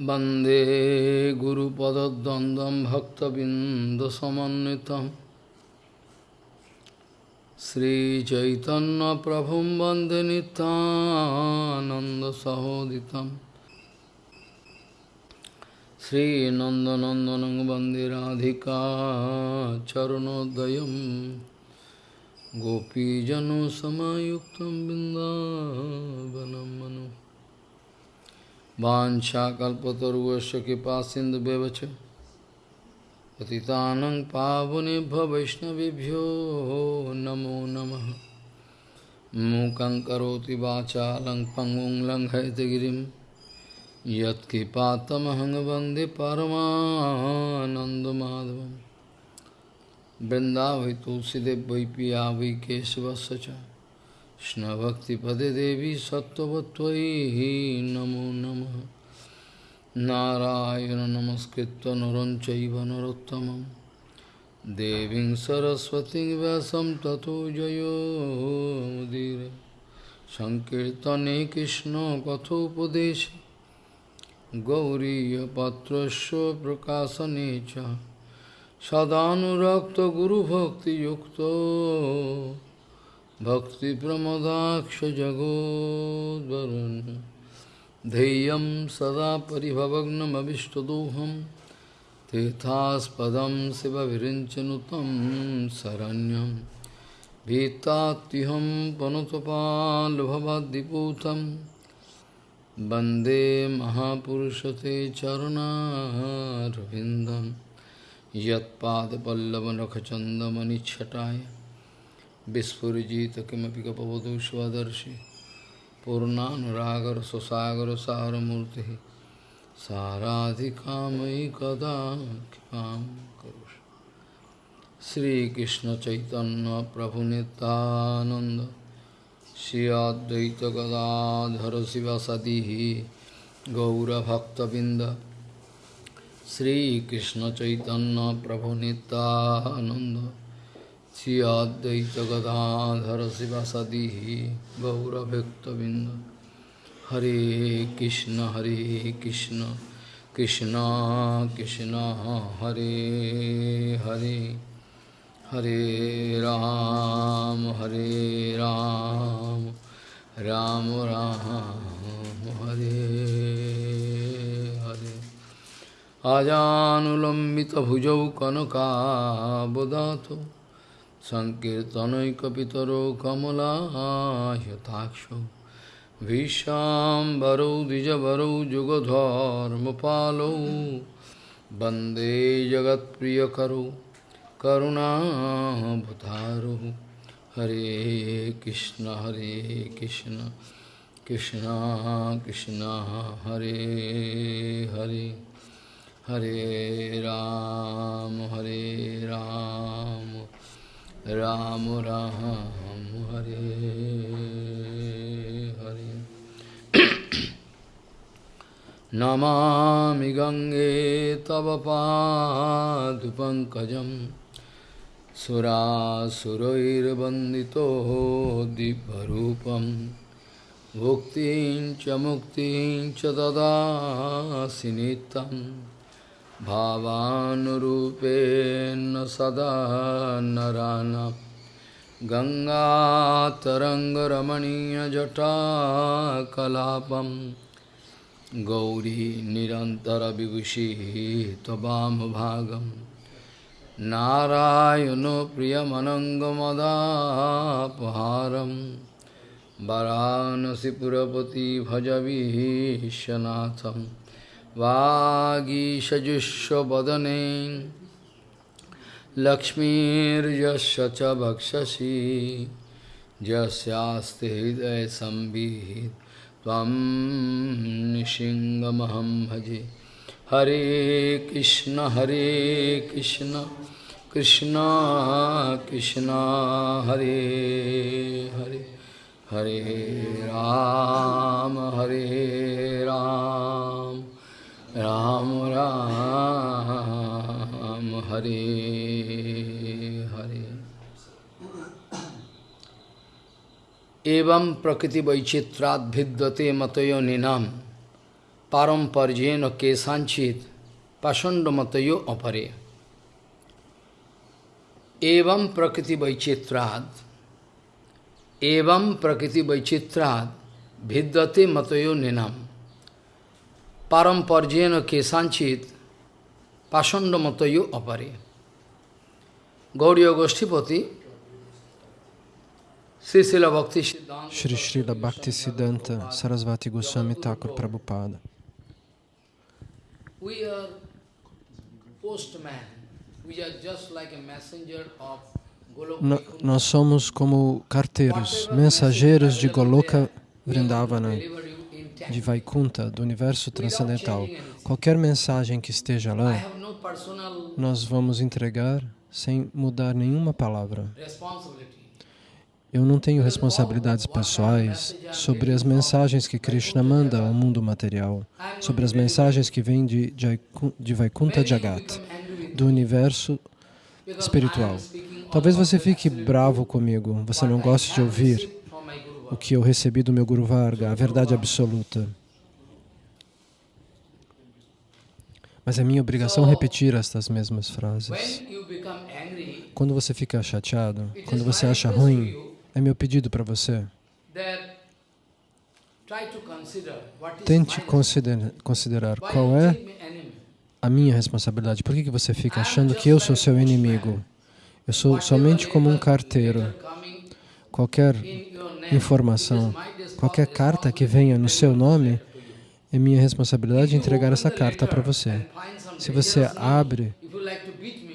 वन्दे गुरुपदद्वन्द्वं भक्तबिन्दसमन्वितं श्रीचैतन्यप्रभुं वन्दे नितानन्दसहोदितं श्रीनन्दनन्दनं वन्दे राधिका चरणोदयं गोपीजनसमायुक्तं बिन्दावनं मनु वाशाकल्पतरुश कृपा सिंधु बेवच पति पावनेभ्य वैष्णवभ्यो नमो नम। मूक करोति वाचा लंग यत्कृपातमहंग वंदे परमाधव वृंदावि वैपिया वै वै Krishna Bhakti Pade Devi Sattvatvai Namo Namah Narayana Namaskritta Naranchaiva Narottamam Deving Saraswati Vyasam Tato Jayo Mudire Sankirtane Krishna Kathopadesh Gauriya Patrasya Prakasanecha Sadhanurakta Guru Bhakti Yukta भक्तिप्रमदाक्षजगोद्वरुन् धैर्यं सदा परिभवग्नमभिष्टदोहं तीर्थास्पदं शिवविरिञ्चनुतं शरण्यं भीतात्युहं पनुतपाल्भवद्दिपूतं वन्दे महापुरुषते चरुणारविन्दं यत्पादपल्लवनखचन्दमनिच्छटाय विस्फुजित किमपि गपवधू स्वदर्शि पूर्णानुरागर सुसागर सारमूर्ति साराधिकामयि कदा कृपां करोषि। श्रीकृष्ण चैतन्य प्रभु नित्यानंद श्री अद्वैत गदाधर शिवसदी गौरभक्तबिंद श्रीकृष्ण चैतन्य प्रभु শ্রী অদ্বৈত গদাধর শিবাসাদি গৌরভক্তবৃন্দ। হরে কৃষ্ণ হরে কৃষ্ণ কৃষ্ণ কৃষ্ণ, হরে হরে হরে রাম হরে রাম রাম রাম, হরে হরে। আজানুলম্বিত ভুজৌ কনকাবদাত सङ्कीर्तनैकपितरो कमलायताक्षौ भीष्माम्बरौ द्विजवरौ जुगधर्मपालौ वन्दे जगत्प्रियकरौ करुणाभतारौ हरे कृष्ण हरे कृष्ण कृष्ण कृष्ण हरे हरे हरे राम हरे राम राम राम हरे हरे। नमामि गङ्गे तव पादुपङ्कजं सुरासुरैर्वन्दितो दिव्यरूपं। भुक्तिं च मुक्तिं च भावानुरूपेण सदा नराणाम् गङ्गातरङ्गरमणीयजटाकलापं। गौरी निरन्तरविभूषिः त्ववामभागं नारायणो प्रियमनङ्गमदापहारं। वरानसिपुरपति भजविश्वनाथं वागीषजुष्वदने लक्ष्मीर्यस्य च भक्षसि। यस्यास्ति हृदयसंवित् त्वं निशिङ्गमहं भजे। हरे कृष्ण हरे कृष्ण। कृष्ण कृष्ण, हरे हरे। हरे राम हरे राम। राम राम हरे हरे एवं प्रकृति वैचित्राद भिद्यते मतयो निनाम paramparjeno kesanchit pashandamatayo apare. Evam prakriti vaichitrad, evam prakriti vaichitrad, bhiddate matayo ninam. Paramparjeno kesanchit pashandamatayo apare. Gauriya Goshtipati, Sri Srila Bhakti Siddhanta Sarasvati Goswami Thakur Prabhupada. We are postman. We are just like a messenger of nós somos como carteiros, mensageiros de Goloka Vrindavana, de Vaikunta, do universo transcendental. Qualquer mensagem que esteja lá, nós vamos entregar sem mudar nenhuma palavra. Eu não tenho responsabilidades pessoais sobre as mensagens que Krishna manda ao mundo material, sobre as mensagens que vêm de, de Vaikunta Jagat, do universo espiritual. Talvez você fique bravo comigo, você não goste de ouvir o que eu recebi do meu Guru Varga, a verdade absoluta. Mas é minha obrigação repetir estas mesmas frases. Quando você fica chateado, quando você acha ruim, é meu pedido para você. Tente considerar, considerar qual é a minha responsabilidade. Por que, que você fica achando que eu sou seu inimigo? Eu sou somente como um carteiro. Qualquer informação, qualquer carta que venha no seu nome, é minha responsabilidade entregar essa carta para você. Se você abre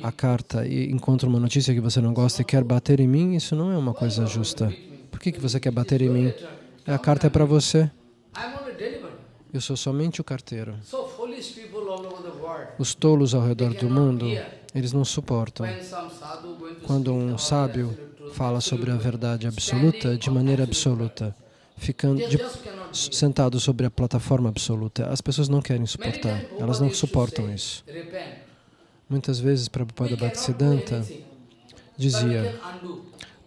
a carta e encontra uma notícia que você não gosta e quer bater em mim, isso não é uma coisa justa. Por que, que você quer bater em mim? A carta é para você. Eu sou somente o carteiro. Os tolos ao redor do mundo, eles não suportam. Quando um sábio fala sobre a verdade absoluta, de maneira absoluta, ficando de, sentado sobre a plataforma absoluta. As pessoas não querem suportar, elas não suportam isso. Muitas vezes, Prabhupada Bhaktisiddhanta dizia,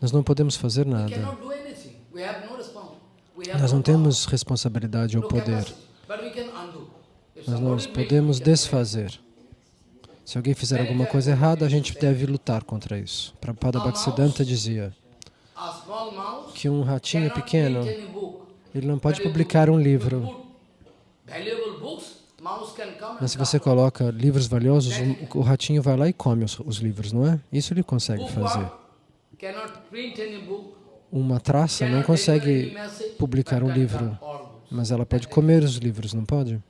nós não podemos fazer nada. Nós não temos responsabilidade ou poder, mas nós podemos desfazer. Se alguém fizer alguma coisa errada, a gente deve lutar contra isso. Prabhupada Bhaktisiddhanta dizia, que um ratinho pequeno, ele não pode publicar um livro. Mas se você coloca livros valiosos, o, ratinho vai lá e come os, os livros, não é? Isso ele consegue fazer. Uma traça não consegue publicar um livro, mas ela pode comer os livros, não pode?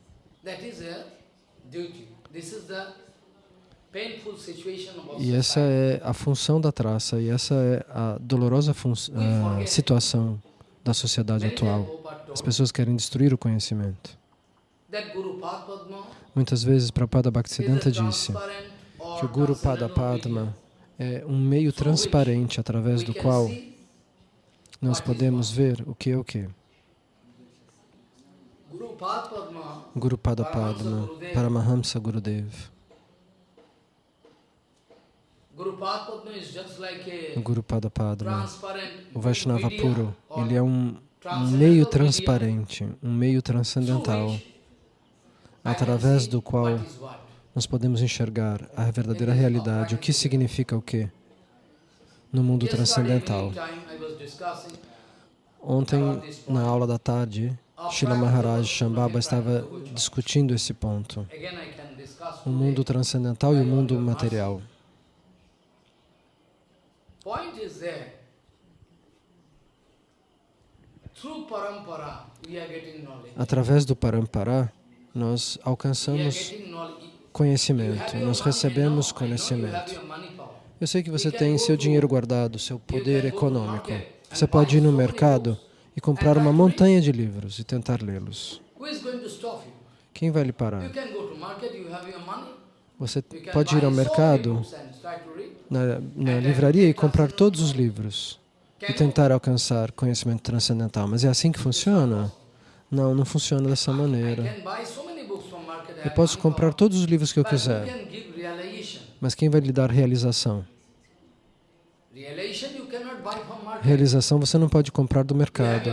E essa é a função da traça, e essa é a dolorosa a situação da sociedade atual. As pessoas querem destruir o conhecimento. Muitas vezes Prabhupada Bhaktisiddhanta disse que o Guru Pada Padma é um meio transparente através do qual nós podemos ver o que é o que. Guru Pada Padma, Paramahamsa Gurudev. O Guru Pada Padma, o Vaishnava puro, ele é um, meio transparente, um meio transcendental, através do qual nós podemos enxergar a verdadeira realidade, o que significa o que no mundo transcendental. Ontem, na aula da tarde, Srila Maharaj Shambhava estava discutindo esse ponto, o mundo transcendental e o mundo material. Através do parampara, nós alcançamos conhecimento, nós recebemos conhecimento. Eu sei que você tem seu dinheiro guardado, seu poder econômico. Você pode ir no mercado e comprar uma montanha de livros e tentar lê-los. Quem vai lhe parar? Você pode ir ao mercado na, na livraria e comprar todos os livros e tentar alcançar conhecimento transcendental. Mas é assim que funciona? Não, não funciona dessa maneira. Eu posso comprar todos os livros que eu quiser, mas quem vai lhe dar realização? Realização você não pode comprar do mercado.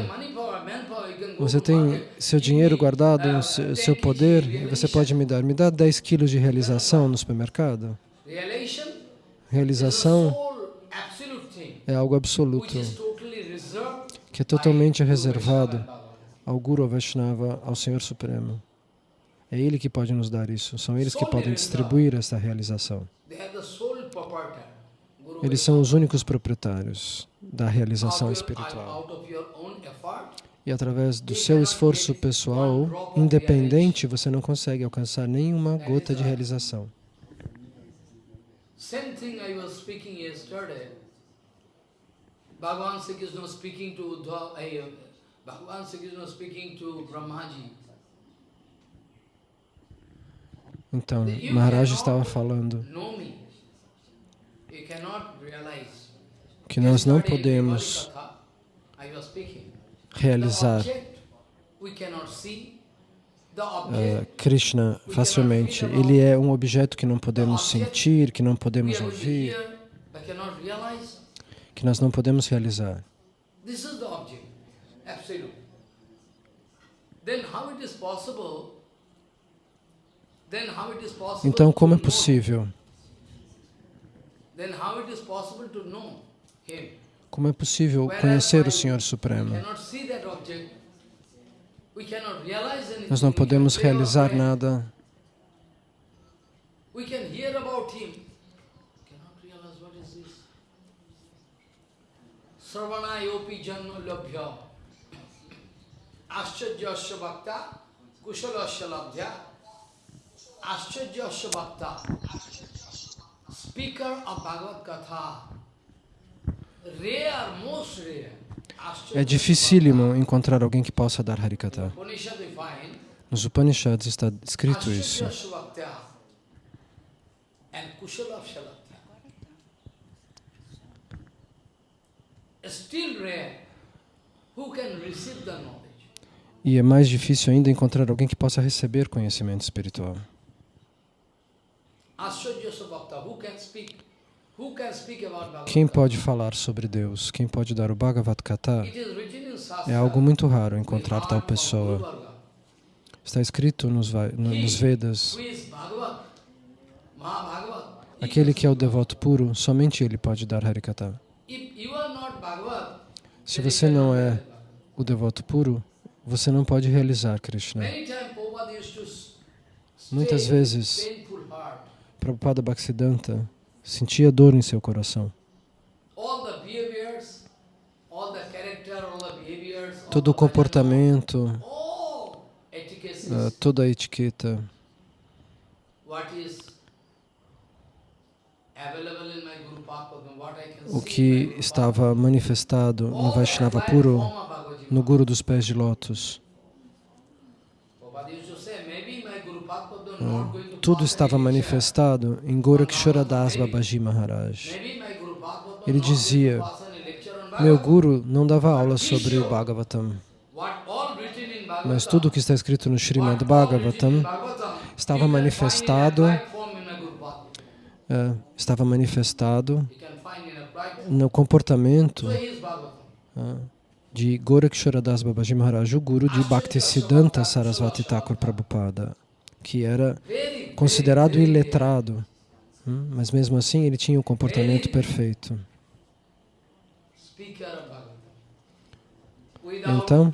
Você tem seu dinheiro guardado, seu poder, e você pode me dar. Me dá 10 quilos de realização no supermercado. Realização é algo absoluto, que é totalmente reservado ao Guru Vaishnava, ao Senhor Supremo. É Ele que pode nos dar isso, são eles que podem distribuir esta realização. Eles são os únicos proprietários da realização espiritual. E através do seu esforço pessoal, independente, você não consegue alcançar nenhuma gota de realização. Same thing I was speaking yesterday. Bhagavan Sri Krishna speaking to Uddhav, uh, Bhagavan Sri Krishna speaking to Brahmaji. Então, Maharaj estava falando que nós não podemos realizar uh, Krishna facilmente. Ele é um objeto que não podemos sentir, que não podemos ouvir, que nós não podemos realizar. Então, como é possível? Como é possível conhecer o Senhor Supremo? Nós não podemos realizar nada. Sarvanayopi janma labhya Ascharjasya bhakta kushalasya labhya. Ascharjasya bhakta. Speaker of Bhagavad Katha Rare, most rare é dificílimo encontrar alguém que possa dar Harikata. Nos Upanishads está escrito isso. E é mais difícil ainda encontrar alguém que possa receber conhecimento espiritual. Quem pode falar sobre Deus, quem pode dar o Bhagavad Gita, é algo muito raro encontrar tal pessoa. Está escrito nos, nos Vedas, aquele que é o devoto puro, somente ele pode dar Harikata. Se você não é o devoto puro, você não pode realizar Krishna. Muitas vezes, Prabhupada Bhaktisiddhanta sentia dor em seu coração. Todo o comportamento, uh, toda a etiqueta, o que estava manifestado no Vaishnava puro, no Guru dos Pés de Lótus. Tudo estava manifestado em Goraksharadas Babaji Maharaj. Ele dizia, meu Guru não dava aula sobre o Bhagavatam, mas tudo o que está escrito no Srimad Bhagavatam estava manifestado uh, estava manifestado no comportamento uh, de Goraksharadas Babaji Maharaj, o Guru de Bhaktisiddhanta Sarasvati Thakur Prabhupada que era considerado iletrado, hum, mas mesmo assim ele tinha o um comportamento perfeito. Então,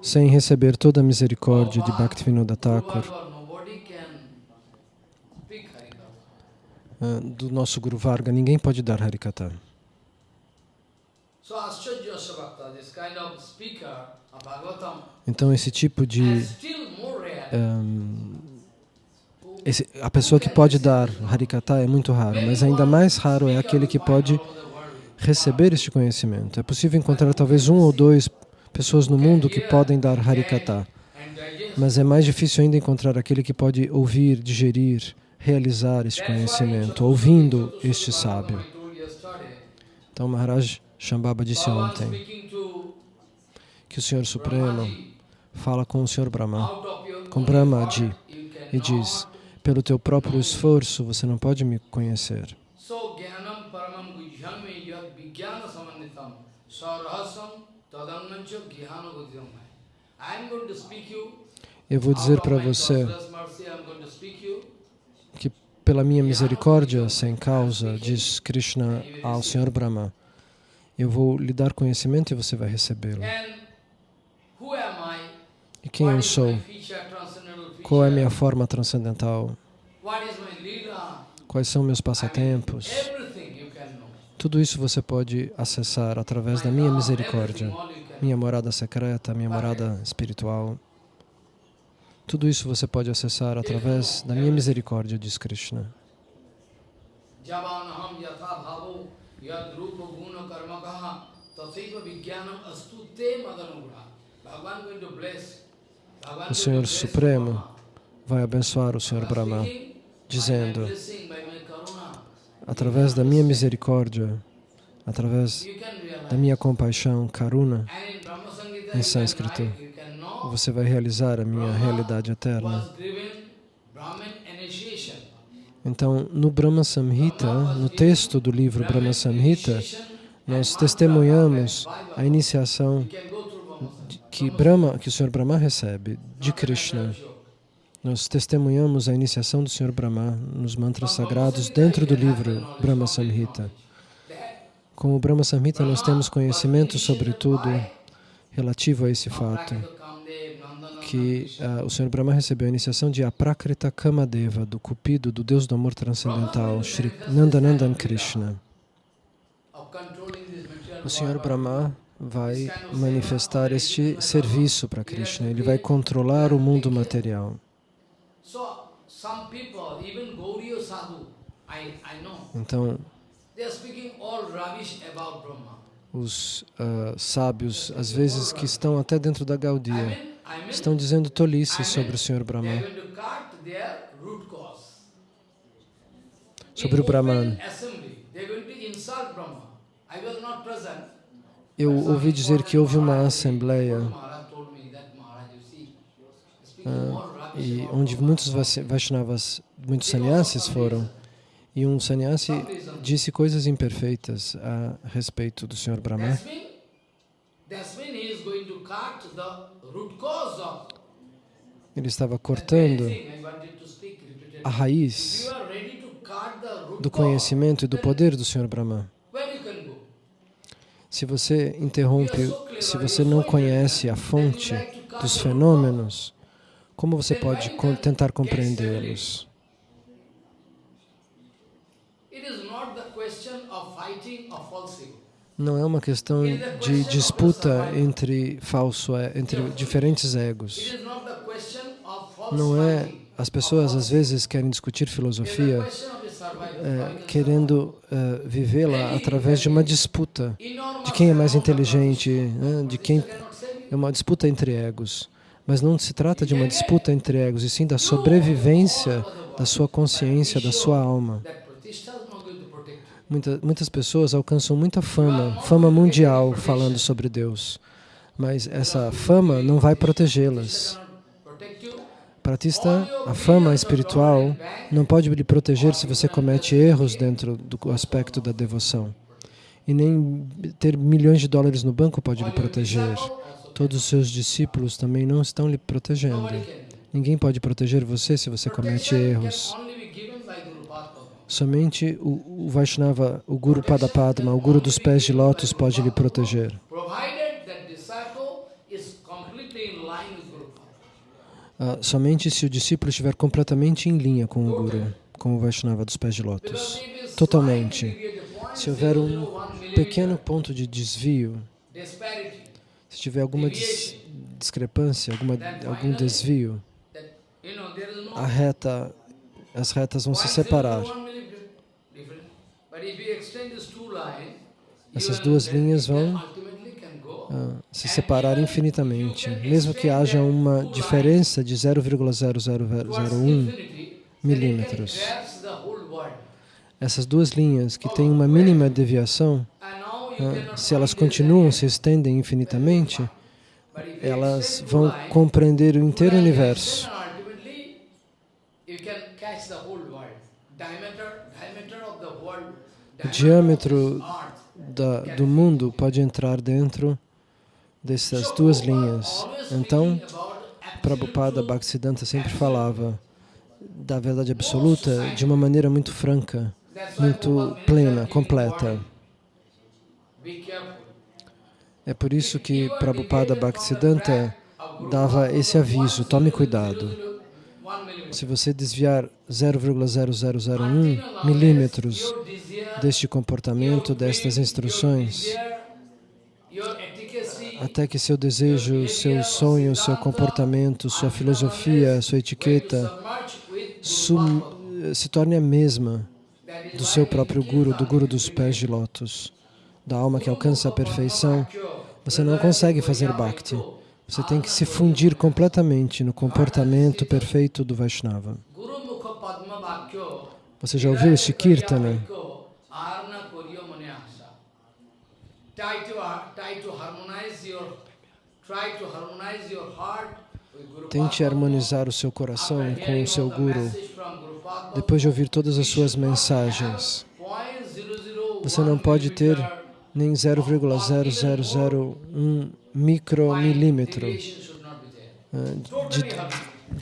sem receber toda a misericórdia de Bhaktivinoda Thakur, ah, do nosso Guru Varga, ninguém pode dar Harikata. Então, esse tipo de... Um, esse, a pessoa que pode dar Harikata é muito raro, mas ainda mais raro é aquele que pode receber este conhecimento. É possível encontrar talvez um ou dois pessoas no mundo que podem dar Harikata, mas é mais difícil ainda encontrar aquele que pode ouvir, digerir, realizar este conhecimento, ouvindo este sábio. Então, Maharaj Shambhava disse ontem que o Senhor Supremo fala com o Senhor Brahma, com Brahmaji, e diz, pelo teu próprio esforço você não pode me conhecer. Eu vou dizer para você que pela minha misericórdia sem causa, diz Krishna ao Senhor Brahma, eu vou lhe dar conhecimento e você vai recebê-lo. And who am I? E quem eu sou? Qual é a minha forma transcendental? Quais são meus passatempos? Tudo isso você pode acessar através da minha misericórdia, minha morada secreta, minha morada espiritual. Tudo isso você pode acessar através da minha misericórdia, diz Krishna. Bhagavan going to bless. O Senhor Supremo vai abençoar o Senhor Brahma dizendo, através da minha misericórdia, através da minha compaixão, karuna, em sânscrito, você vai realizar a minha realidade eterna. Então, no Brahma Samhita, no texto do livro Brahma Samhita, nós testemunhamos a iniciação Que Brahma, que o Senhor Brahma recebe de Krishna. Nós testemunhamos a iniciação do Senhor Brahma nos mantras sagrados dentro do livro Brahma Samhita. Com o Brahma Samhita nós temos conhecimento sobre tudo relativo a esse fato, que ah, o Senhor Brahma recebeu a iniciação de Aprakrita Kamadeva, do Cupido, do Deus do amor transcendental, Shri Nandanandan Krishna. O Senhor Brahma vai manifestar este serviço para Krishna. Ele vai controlar o mundo material. Então, os ah, sábios, às vezes que estão até dentro da mean, estão dizendo tolices sobre o Senhor Brahma, sobre o Brahman. Eu ouvi dizer que houve uma assembleia rubbish e onde muitos Vaishnavas, muitos sannyasis foram, e um sannyasi disse coisas imperfeitas a respeito do Senhor Brahma. Ele estava cortando a raiz do conhecimento e do poder do Senhor Brahma. where you can go? Se você interrompe, se você não conhece a fonte dos fenômenos, como você pode tentar compreendê-los? Não é uma questão de disputa entre falso, entre diferentes egos. Não é. As pessoas às vezes querem discutir filosofia eh, querendo eh, vivê-la através de uma disputa de quem é mais inteligente, né, de quem é uma disputa entre egos. Mas não se trata de uma disputa entre egos, e sim da sobrevivência da sua consciência, da sua alma. Muita, muitas pessoas alcançam muita fama, fama mundial falando sobre Deus, mas essa fama não vai protegê-las. Pratista, a fama espiritual não pode lhe proteger se você comete erros dentro do aspecto da devoção. E nem ter milhões de dólares no banco pode lhe proteger. Todos os seus discípulos também não estão lhe protegendo. Ninguém pode proteger você se você comete erros. Somente o, o Vaishnava, o Guru Padapadma, o Guru dos pés de lótus pode lhe proteger. Provided that disciple is completely in line with Guru Padma. Ah, somente se o discípulo estiver completamente em linha com o Guru, com o Vaishnava dos pés de lótus. Totalmente. Se houver um 0.01 millimeter pequeno ponto de desvio, se tiver alguma dis- discrepância, alguma, algum desvio, a reta, as retas vão se separar. 0.01 millimeter difference. But if you extend this two line, Essas duas linhas vão. Ah, se separar infinitamente, mesmo que haja uma diferença de 0,0001 towards infinity, then it milímetros. Essas duas linhas que têm uma mínima deviação, ah, se elas continuam, se estendem infinitamente, elas vão compreender o inteiro universo. O diâmetro da, do mundo pode entrar dentro dessas duas linhas. Então, Prabhupada Bhaktisiddhanta sempre falava da verdade absoluta de uma maneira muito franca, muito plena, completa. É por isso que Prabhupada Bhaktisiddhanta dava esse aviso, tome cuidado. Se você desviar 0,0001 milímetros deste comportamento, destas instruções, até que seu desejo, seu sonho, seu comportamento, sua filosofia, sua etiqueta se torne a mesma do seu próprio Guru, do Guru dos pés de lótus, da alma que alcança a perfeição, você não consegue fazer Bhakti. Você tem que se fundir completamente no comportamento perfeito do Vaishnava. Você já ouviu este Kirtana? Tente harmonizar o seu coração com o seu Guru. Depois de ouvir todas as suas mensagens, você não pode ter nem 0,0001 micromilímetro eh, de,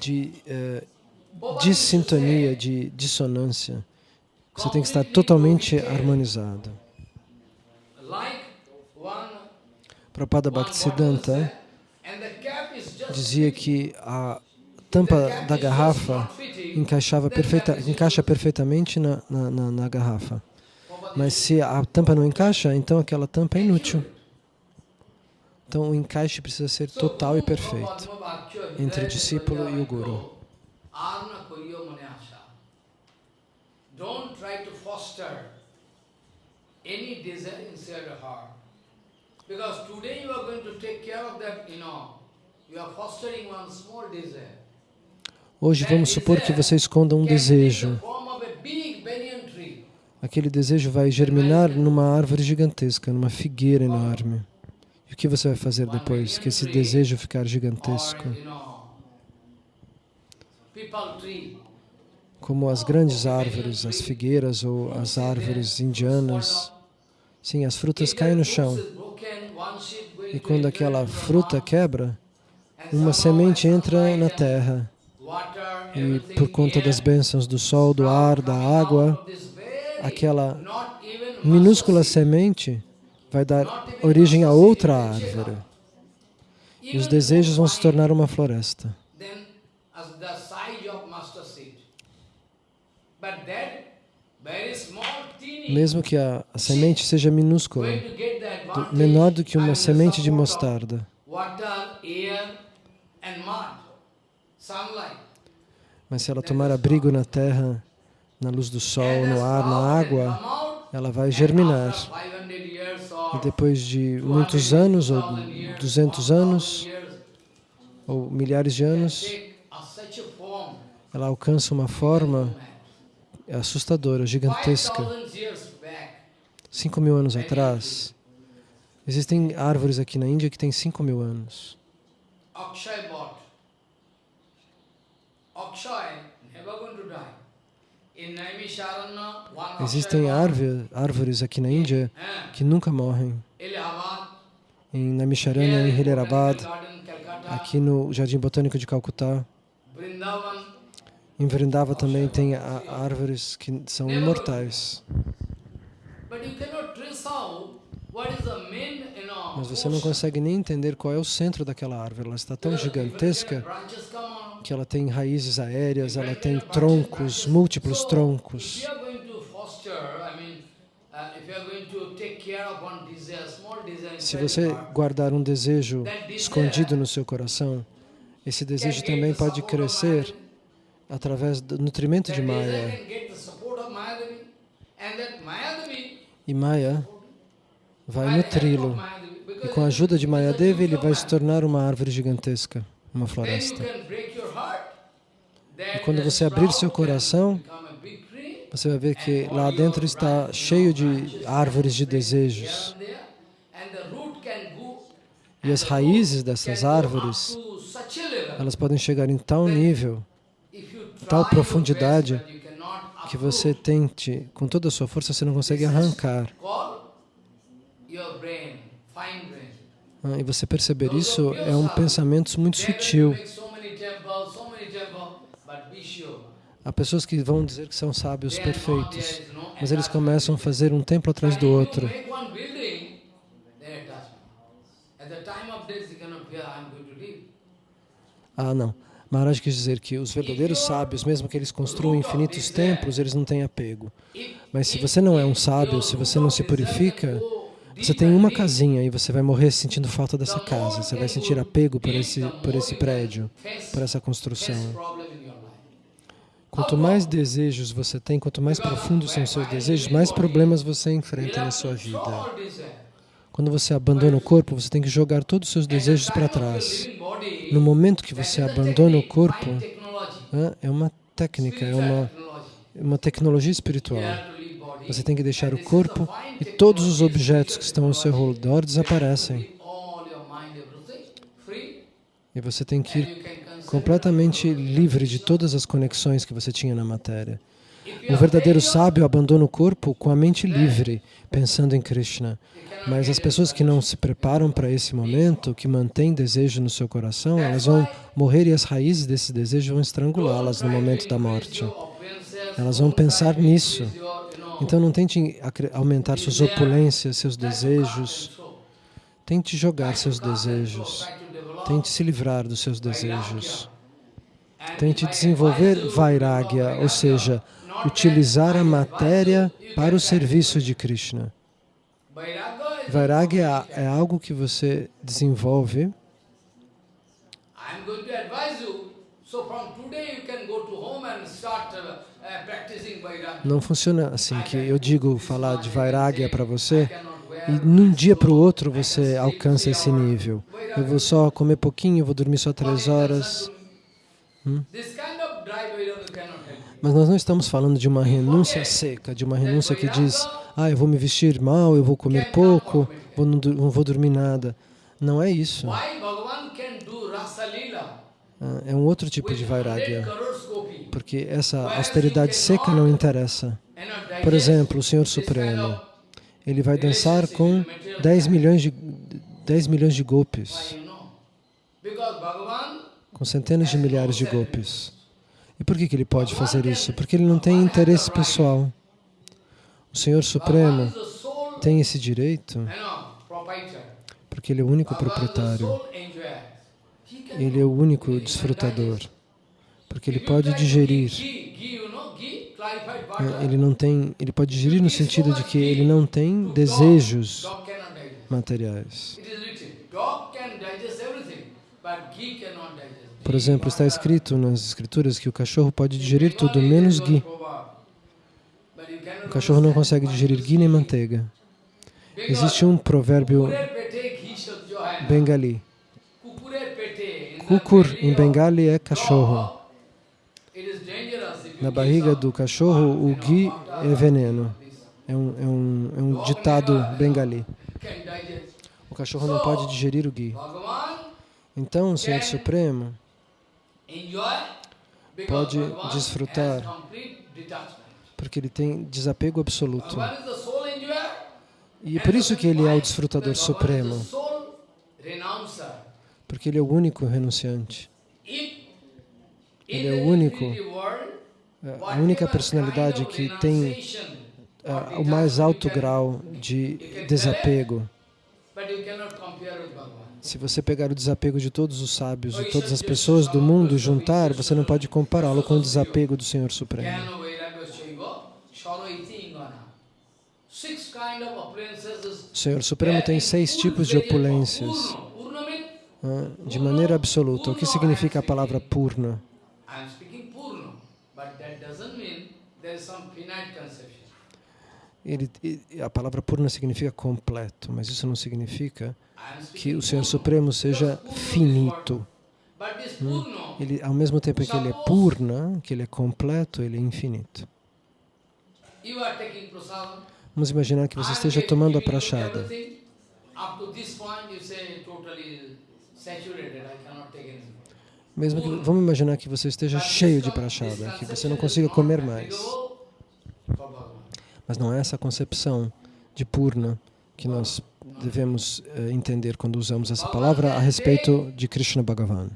de uh, dissintonia, de dissonância. Você tem que estar totalmente harmonizado. Prabhupada Bhaktisiddhanta dizia que a tampa da garrafa encaixava perfeita, encaixa perfeitamente na, na, na, na garrafa. Mas se a tampa não encaixa, então aquela tampa é inútil. Então o encaixe precisa ser total e perfeito entre o discípulo e o guru. Don't try to foster any desire inside your heart. Because today you are going to take care of that, you know, you are fostering one small desire. Hoje vamos supor que você esconda um desejo. Aquele desejo vai germinar numa árvore gigantesca, numa figueira enorme. E o que você vai fazer depois que esse desejo ficar gigantesco? Como as grandes árvores, as figueiras ou as árvores indianas. Sim, as frutas caem no chão. E quando aquela fruta quebra, uma semente entra na terra. E por conta das bênçãos do sol, do ar, da água, aquela minúscula semente vai dar origem a outra árvore. E os desejos vão se tornar uma floresta. Mesmo que a, a semente seja minúscula, menor do que uma semente de mostarda. Mas se ela tomar abrigo na terra, na luz do sol, no ar, na água, ela vai germinar. E depois de muitos anos, ou 200 anos, ou milhares de anos, ela alcança uma forma assustadora, gigantesca. Cinco mil anos atrás, existem árvores aqui na Índia que têm cinco mil anos. Existem árvores aqui na Índia que nunca morrem. Em Naimisharanya, em Hilerabad, aqui no Jardim Botânico de Calcutá. Em Vrindava também tem árvores que são imortais. Mas você não consegue nem entender qual é o centro daquela árvore. Ela está tão gigantesca que ela tem raízes aéreas, ela tem troncos, múltiplos troncos. Se você guardar um desejo escondido no seu coração, esse desejo também pode crescer através do nutrimento de Maya. E Maya vai nutri-lo. E com a ajuda de Mayadevi, ele vai se tornar uma árvore gigantesca, uma floresta. E quando você abrir seu coração, você vai ver que lá dentro está cheio de árvores de desejos. E as raízes dessas árvores, elas podem chegar em tal nível, tal profundidade, que você tente, com toda a sua força, você não consegue arrancar. Ah, e você perceber isso é um pensamento muito sutil. Há pessoas que vão dizer que são sábios perfeitos, mas eles começam a fazer um templo atrás do outro. Ah, não. Maharaj quis dizer que os verdadeiros sábios, mesmo que eles construam infinitos templos, eles não têm apego. Mas se você não é um sábio, se você não se purifica, você tem uma casinha e você vai morrer sentindo falta dessa casa. Você vai sentir apego por esse, por esse prédio, por essa construção. Quanto mais desejos você tem, quanto mais profundos são os seus desejos, mais problemas você enfrenta na sua vida. Quando você abandona o corpo, você tem que jogar todos os seus desejos para trás. No momento que você abandona o corpo, é uma técnica, é uma, uma tecnologia espiritual. Você tem que deixar o corpo e todos os objetos que estão ao seu redor desaparecem. E você tem que ir completamente livre de todas as conexões que você tinha na matéria. O verdadeiro sábio abandona o corpo com a mente livre, pensando em Krishna. Mas as pessoas que não se preparam para esse momento, que mantêm desejo no seu coração, elas vão morrer e as raízes desse desejo vão estrangulá-las no momento da morte. Elas vão pensar nisso. Então não tente aumentar suas opulências, seus desejos. Tente jogar seus desejos. Tente se livrar dos seus desejos. Tente desenvolver Vairagya, ou seja, utilizar a matéria para o serviço de Krishna. Vairagya é algo que você desenvolve não funciona assim, que eu digo falar de Vairagya para você e num dia para o outro você alcança esse nível. Eu vou só comer pouquinho, vou dormir só três horas. Hum? Mas nós não estamos falando de uma renúncia seca, de uma renúncia que diz, ah, eu vou me vestir mal, eu vou comer pouco, vou não, não vou dormir nada. Não é isso. Ah, é um outro tipo de vairagya, porque essa austeridade seca não interessa. Por exemplo, o Senhor Supremo, ele vai dançar com 10 milhões de, 10 milhões de golpes, com centenas de milhares de golpes. E por que, que ele pode fazer isso? Porque ele não tem interesse pessoal. O Senhor Supremo tem esse direito porque ele é o único proprietário. Ele é o único desfrutador. Porque ele pode digerir. Ele não tem, ele pode digerir no sentido de que ele não tem desejos materiais. Por exemplo, está escrito nas escrituras que o cachorro pode digerir tudo, menos ghee. O cachorro não consegue digerir ghee nem manteiga. Existe um provérbio bengali. Kukur em bengali é cachorro. Na barriga do cachorro, o ghee é veneno. É um, é um, é um ditado bengali. O cachorro não pode digerir o ghee. Então, o Senhor Supremo pode desfrutar porque ele tem desapego absoluto. E é por isso que ele é o desfrutador supremo, porque ele é o único renunciante. Ele é o único, é, a única personalidade que tem uh, o mais alto grau de desapego. Se você pegar o desapego de todos os sábios e todas as pessoas do mundo juntar, você não pode compará-lo com o desapego do Senhor Supremo. O Senhor Supremo tem seis tipos de opulências, de maneira absoluta. O que significa a palavra purna? Ele, a palavra purna significa completo, mas isso não significa que o Senhor Supremo seja finito. Hum? Ele, ao mesmo tempo que ele é purna, que ele é completo, ele é infinito. Vamos imaginar que você esteja tomando a prachada. Mesmo que, vamos imaginar que você esteja cheio de prachada, que você não consiga comer mais. Mas não é essa concepção de purna que nós devemos uh, entender quando usamos essa palavra a respeito de Krishna Bhagavan.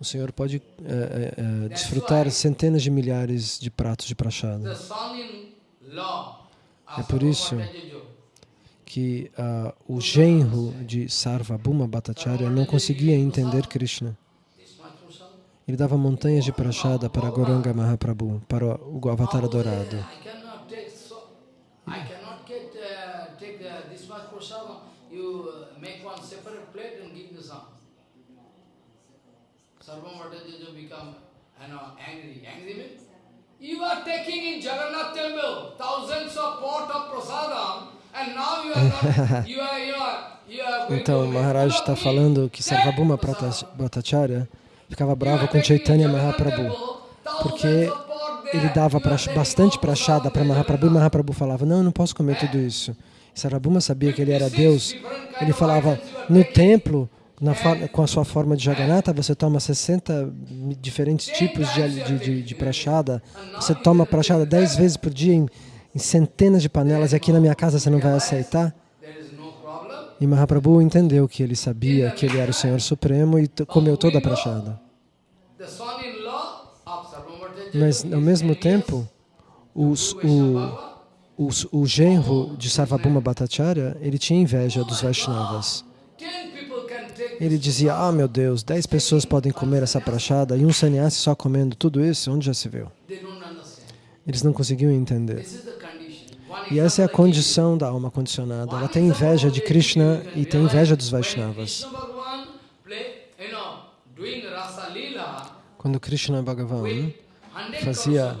O Senhor pode uh, uh, desfrutar centenas de milhares de pratos de prachada. É por isso que o genro de Sarvabhuma Bhattacharya não conseguia entender Krishna. Ele dava montanhas de prachada para Goranga Mahaprabhu, para o Avatar adorado. You are taking in Jagannath temple thousands of pot of prasadam and now you are not, you are, you are, you are Então, Maharaj está falando que Sarvabhuma Bhattacharya ficava bravo com Chaitanya Mahaprabhu, porque ele dava bastante prachada para Mahaprabhu e Mahaprabhu falava, não, eu não posso comer tudo isso. Sarvabhuma sabia que ele era Deus, ele falava, no templo, na, com a sua forma de Jagannatha, você toma 60 diferentes tipos de, de, de, de prachada, você toma prachada 10 vezes por dia em, em centenas de panelas e aqui na minha casa você não vai aceitar? E Mahaprabhu entendeu que ele sabia que ele era o Senhor Supremo e comeu toda a prachada. Mas, ao mesmo tempo, os, o, o, genro de Sarvabhuma Bhattacharya, ele tinha inveja dos Vaishnavas. Ele dizia, ah, meu Deus, dez pessoas podem comer essa prachada e um sannyasi só comendo tudo isso, onde já se viu? Eles não conseguiam entender. E essa é a condição da alma condicionada. Ela tem inveja de Krishna e tem inveja dos Vaishnavas. Quando Krishna Bhagavan fazia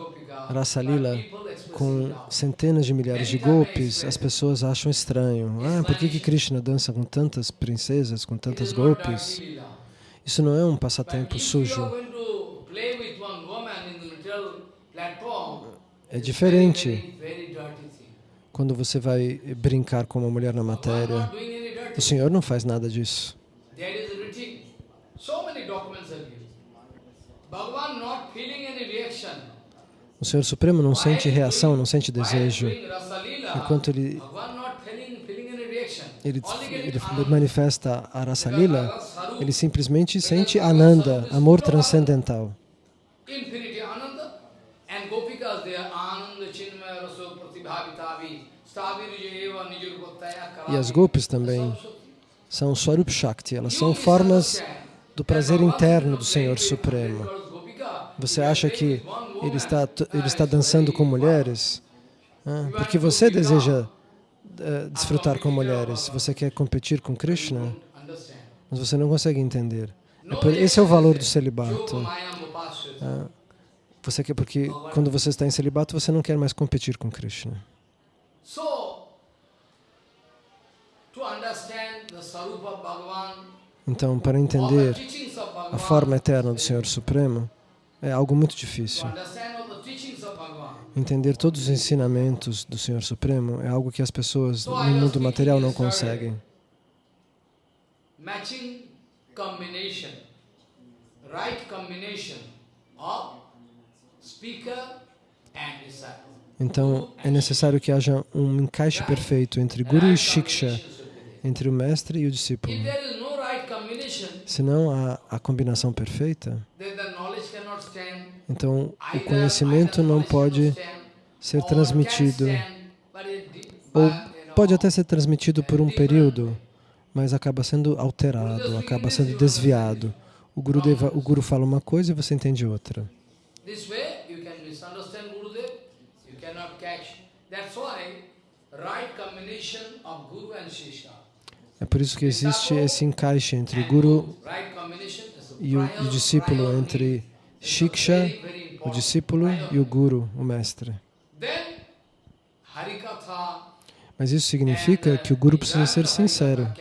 Rasa Lila com centenas de milhares de golpes, as pessoas acham estranho. Ah, por que, que Krishna dança com tantas princesas, com tantas golpes? Isso não é um passatempo sujo. É diferente quando você vai brincar com uma mulher na matéria. O Senhor não faz nada disso. O Senhor Supremo não sente reação, não sente desejo. Enquanto ele, ele, ele manifesta a Rasa Lila, ele simplesmente sente Ananda, amor transcendental. E as golpes também são Swarup Shakti, elas são formas do prazer interno do Senhor Supremo. Você acha que ele está, ele está dançando com mulheres? Ah, porque você deseja uh, desfrutar com mulheres, você quer competir com Krishna, mas você não consegue entender. É por, esse é o valor do celibato. Ah, você quer, porque quando você está em celibato, você não quer mais competir com Krishna. Então, para entender a forma eterna do Senhor Supremo, é algo muito difícil. Entender todos os ensinamentos do Senhor Supremo é algo que as pessoas no mundo material não conseguem. Então, é necessário que haja um encaixe perfeito entre Guru e Shiksha, entre o mestre e o discípulo. Se não há a combinação perfeita, então o conhecimento não pode ser transmitido, ou pode até ser transmitido por um período, mas acaba sendo alterado, acaba sendo desviado. O Guru, deva, o Guru fala uma coisa e você entende outra. É por isso que existe esse encaixe entre o Guru e o, o discípulo, entre Shiksha, o discípulo, e o Guru, o mestre. Mas isso significa que o Guru precisa ser sincero.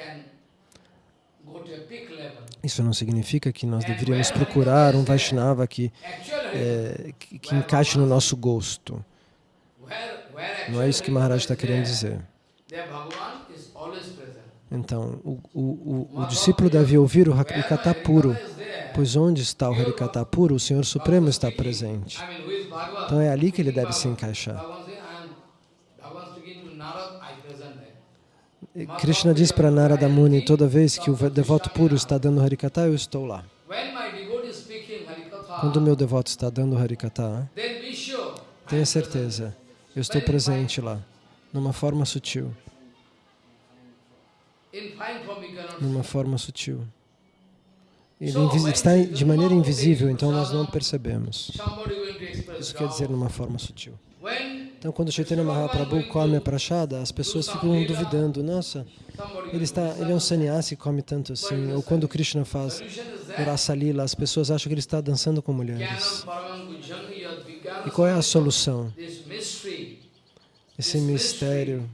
Isso não significa que nós deveríamos procurar um Vaishnava que, é, que, que encaixe no nosso gosto. Não é isso que Maharaj está querendo dizer. Então, o, o, o, discípulo deve ouvir o Harikata puro, pois onde está o Harikata puro, o Senhor Supremo está presente. Então é ali que ele deve se encaixar. Krishna diz para Narada Muni, toda vez que o devoto puro está dando Harikata, eu estou lá. Quando o meu devoto está dando Harikata, tenha certeza, eu estou presente lá, numa forma sutil. Numa forma sutil. Ele está de maneira invisível, então nós não percebemos. Isso quer dizer numa forma sutil. Então, quando Chaitanya Mahaprabhu come a prachada, as pessoas ficam duvidando, nossa, ele, está, ele é um sannyasi, come tanto assim. Ou quando Krishna faz Rasa Lila, as pessoas acham que ele está dançando com mulheres. E qual é a solução? Esse mistério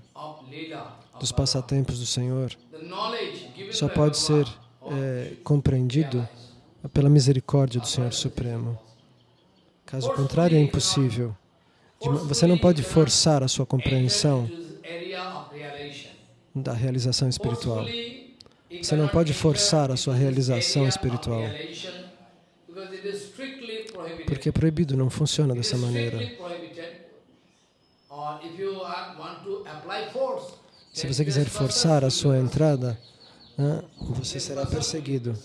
dos passatempos do Senhor só pode ser é, compreendido pela misericórdia do Senhor Supremo. Caso contrário, é impossível. Você não pode forçar a sua compreensão da realização espiritual. Você não pode forçar a sua realização espiritual. Porque é proibido, não funciona dessa maneira. Se você quiser forçar a sua entrada, você será perseguido.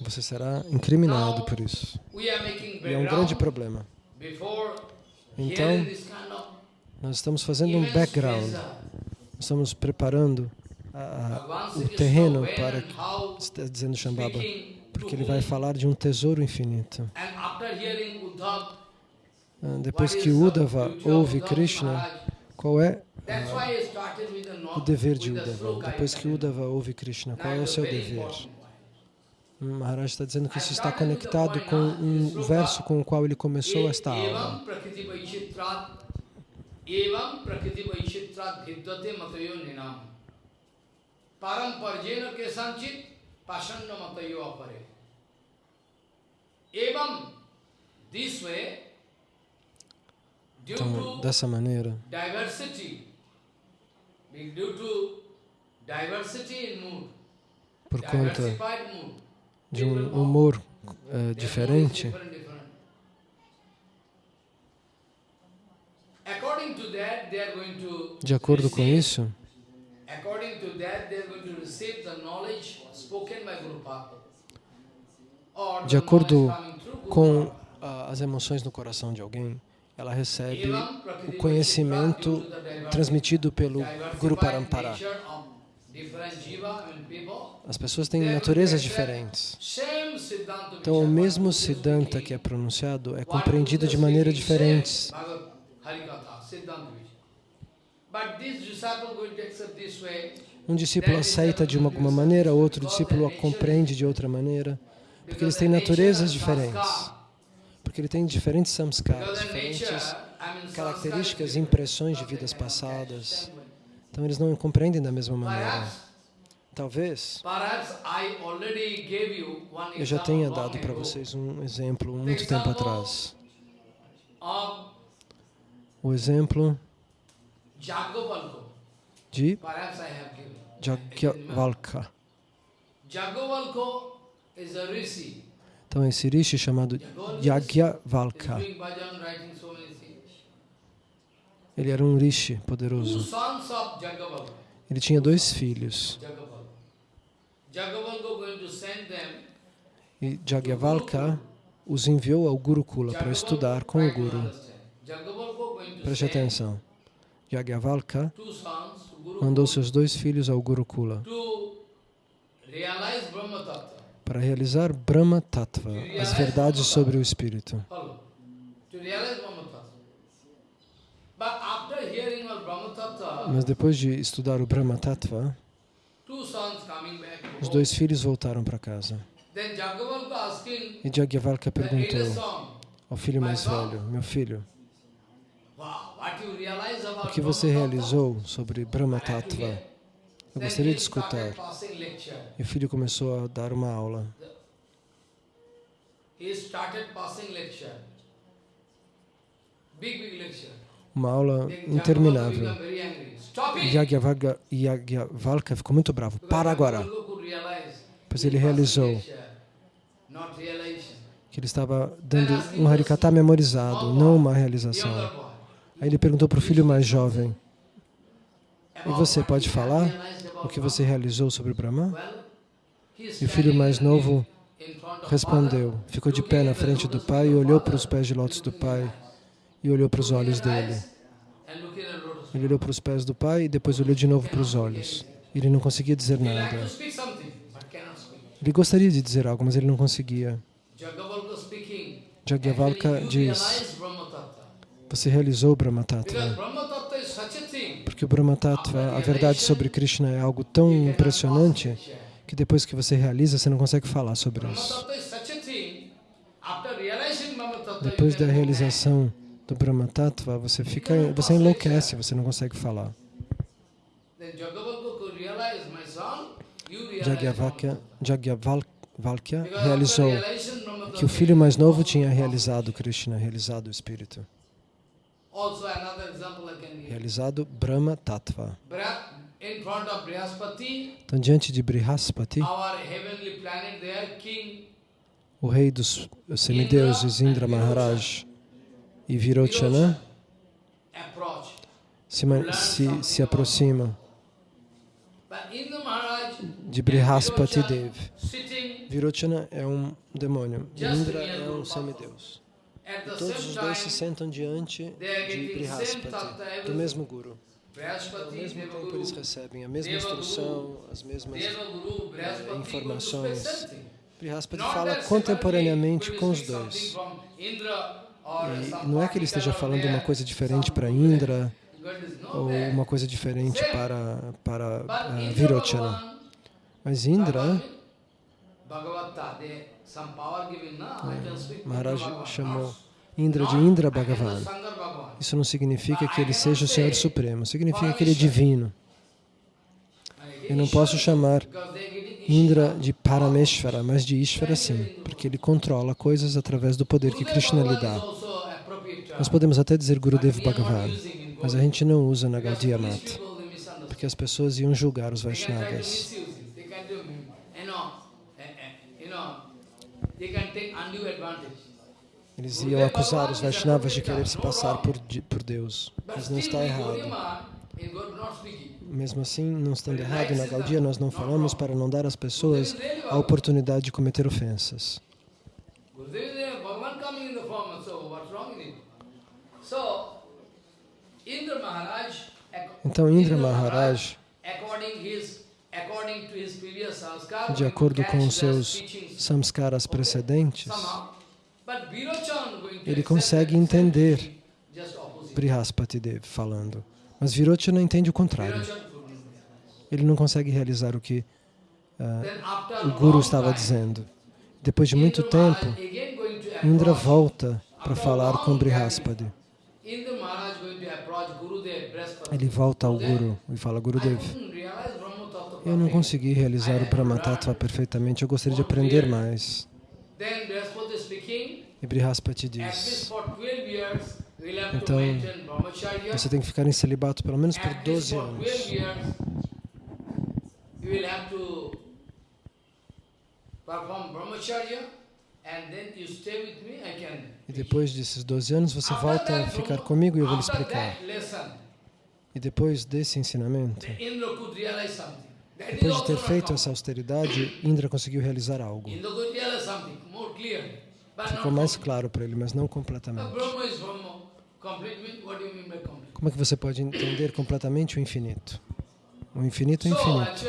Você será incriminado por isso. E é um grande problema. Então, nós estamos fazendo um background. Estamos preparando a, o terreno para, está dizendo Shambhava, porque ele vai falar de um tesouro infinito. Ah, depois que Uddhava ouve Krishna, qual é o dever de Uddhava. Depois que Uddhava ouve Krishna, qual é o seu dever? Maharaj está dizendo que isso está conectado com um verso com o qual ele começou esta aula. Então, dessa maneira, por conta de um humor uh, diferente, de acordo com isso, de acordo com as emoções no coração de alguém, ela recebe o conhecimento transmitido pelo Guru Parampara. As pessoas têm naturezas diferentes. Então, o mesmo Siddhanta que é pronunciado é compreendido de maneira diferente. Um discípulo aceita de alguma maneira, outro discípulo a compreende de outra maneira, porque eles têm naturezas diferentes porque ele tem diferentes samskaras, diferentes características, impressões de vidas passadas. Então eles não compreendem da mesma maneira. Talvez. eu já tenha dado para vocês um exemplo muito tempo atrás. O exemplo de Jagyavalka. Então, esse rishi chamado Yagyavalka, ele era um rishi poderoso. Ele tinha dois filhos. E Jagyavalka os enviou ao Gurukula para estudar com o Guru. Preste atenção. Yagyavalka mandou seus dois filhos ao Gurukula para realizar Brahma Tattva, as verdades sobre o Espírito. Mas depois de estudar o Brahma Tattva, os dois filhos voltaram para casa. E Jagyavalka perguntou ao filho mais velho, meu filho, o que você realizou sobre Brahma Tattva? eu gostaria de escutar. E o filho começou a dar uma aula. Uma aula interminável. Yagyavalka ficou muito bravo. Para agora. Pois ele realizou que ele estava dando um harikata memorizado, não uma realização. Aí ele perguntou para o filho mais jovem, E você pode falar o que você realizou sobre Brahma? E o filho mais novo respondeu, ficou de pé na frente do pai e olhou para os pés de lótus do pai e olhou para os olhos dele. Ele olhou para os pés do pai e depois olhou de novo para os olhos. Ele não conseguia dizer nada. Ele gostaria de dizer algo, mas ele não conseguia. Jagyavalka diz, você realizou o Brahma Tattva. Porque o Brahma Tattva, a verdade sobre Krishna é algo tão impressionante que depois que você realiza, você não consegue falar sobre isso. Depois da realização do Brahma Tattva, você fica, você enlouquece, você não consegue falar. Jagyavalkya, Jagyavalkya realizou que o filho mais novo tinha realizado Krishna, realizado o Espírito. Realizado Brahma Tattva. Então, diante de Brihaspati, o rei dos semideuses, Indra Maharaj e Virochana, se, se, se aproximam de Brihaspati Dev. Virochana é um demônio, Indra é um semideus. E todos os dois se sentam diante de Brihaspati, do mesmo Guru. Ao mesmo tempo eles recebem a mesma instrução, as mesmas informações. Brihaspati fala contemporaneamente com os dois. E não é que ele esteja falando uma coisa diferente para Indra ou uma coisa diferente para, para uh, Virochana. Mas Indra, é, Maharaj chamou Indra de Indra Bhagavan. Isso não significa que ele seja o Senhor Supremo, significa que ele é divino. Eu não posso chamar Indra de Parameshvara, mas de Ishvara sim, porque ele controla coisas através do poder que Krishna lhe dá. Nós podemos até dizer Gurudev Bhagavan, mas a gente não usa na Gaudiya Mata, porque as pessoas iam julgar os Vaishnavas. Eles iam acusar os Vaishnavas de querer se passar por, por Deus, mas não está errado. Mesmo assim, não estando errado, na Gaudia nós não falamos para não dar às pessoas a oportunidade de cometer ofensas. Então, Indra Maharaj, de acordo com os seus samskaras precedentes, ele consegue entender Brihaspati Dev falando. Mas Virochana entende o contrário. Ele não consegue realizar o que uh, o Guru estava dizendo. Depois de muito tempo, Indra volta para falar com Brihaspati. Ele volta ao Guru e fala, Gurudev, eu não consegui realizar o Brahma Tattva perfeitamente, eu gostaria de aprender mais. E Brihaspati diz, então, você tem que ficar em celibato pelo menos por 12 anos. E depois desses 12 anos, você volta a ficar comigo e eu vou lhe explicar. E depois desse ensinamento, depois de ter feito essa austeridade, Indra conseguiu realizar algo. Ficou mais claro para ele, mas não completamente. Como é que você pode entender completamente o infinito? O infinito é infinito.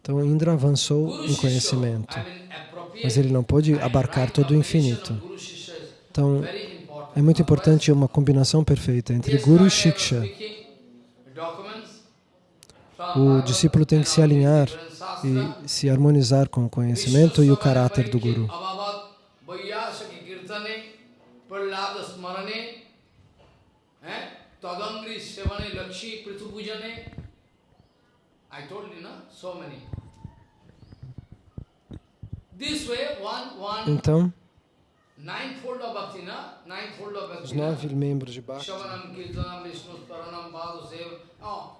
Então Indra avançou em conhecimento, mas ele não pôde abarcar todo o infinito. Então é muito importante uma combinação perfeita entre Guru e Shiksha. O discípulo tem que se alinhar e se harmonizar com o conhecimento e o caráter do Guru. Então, os nove membros de Bhakti, oh.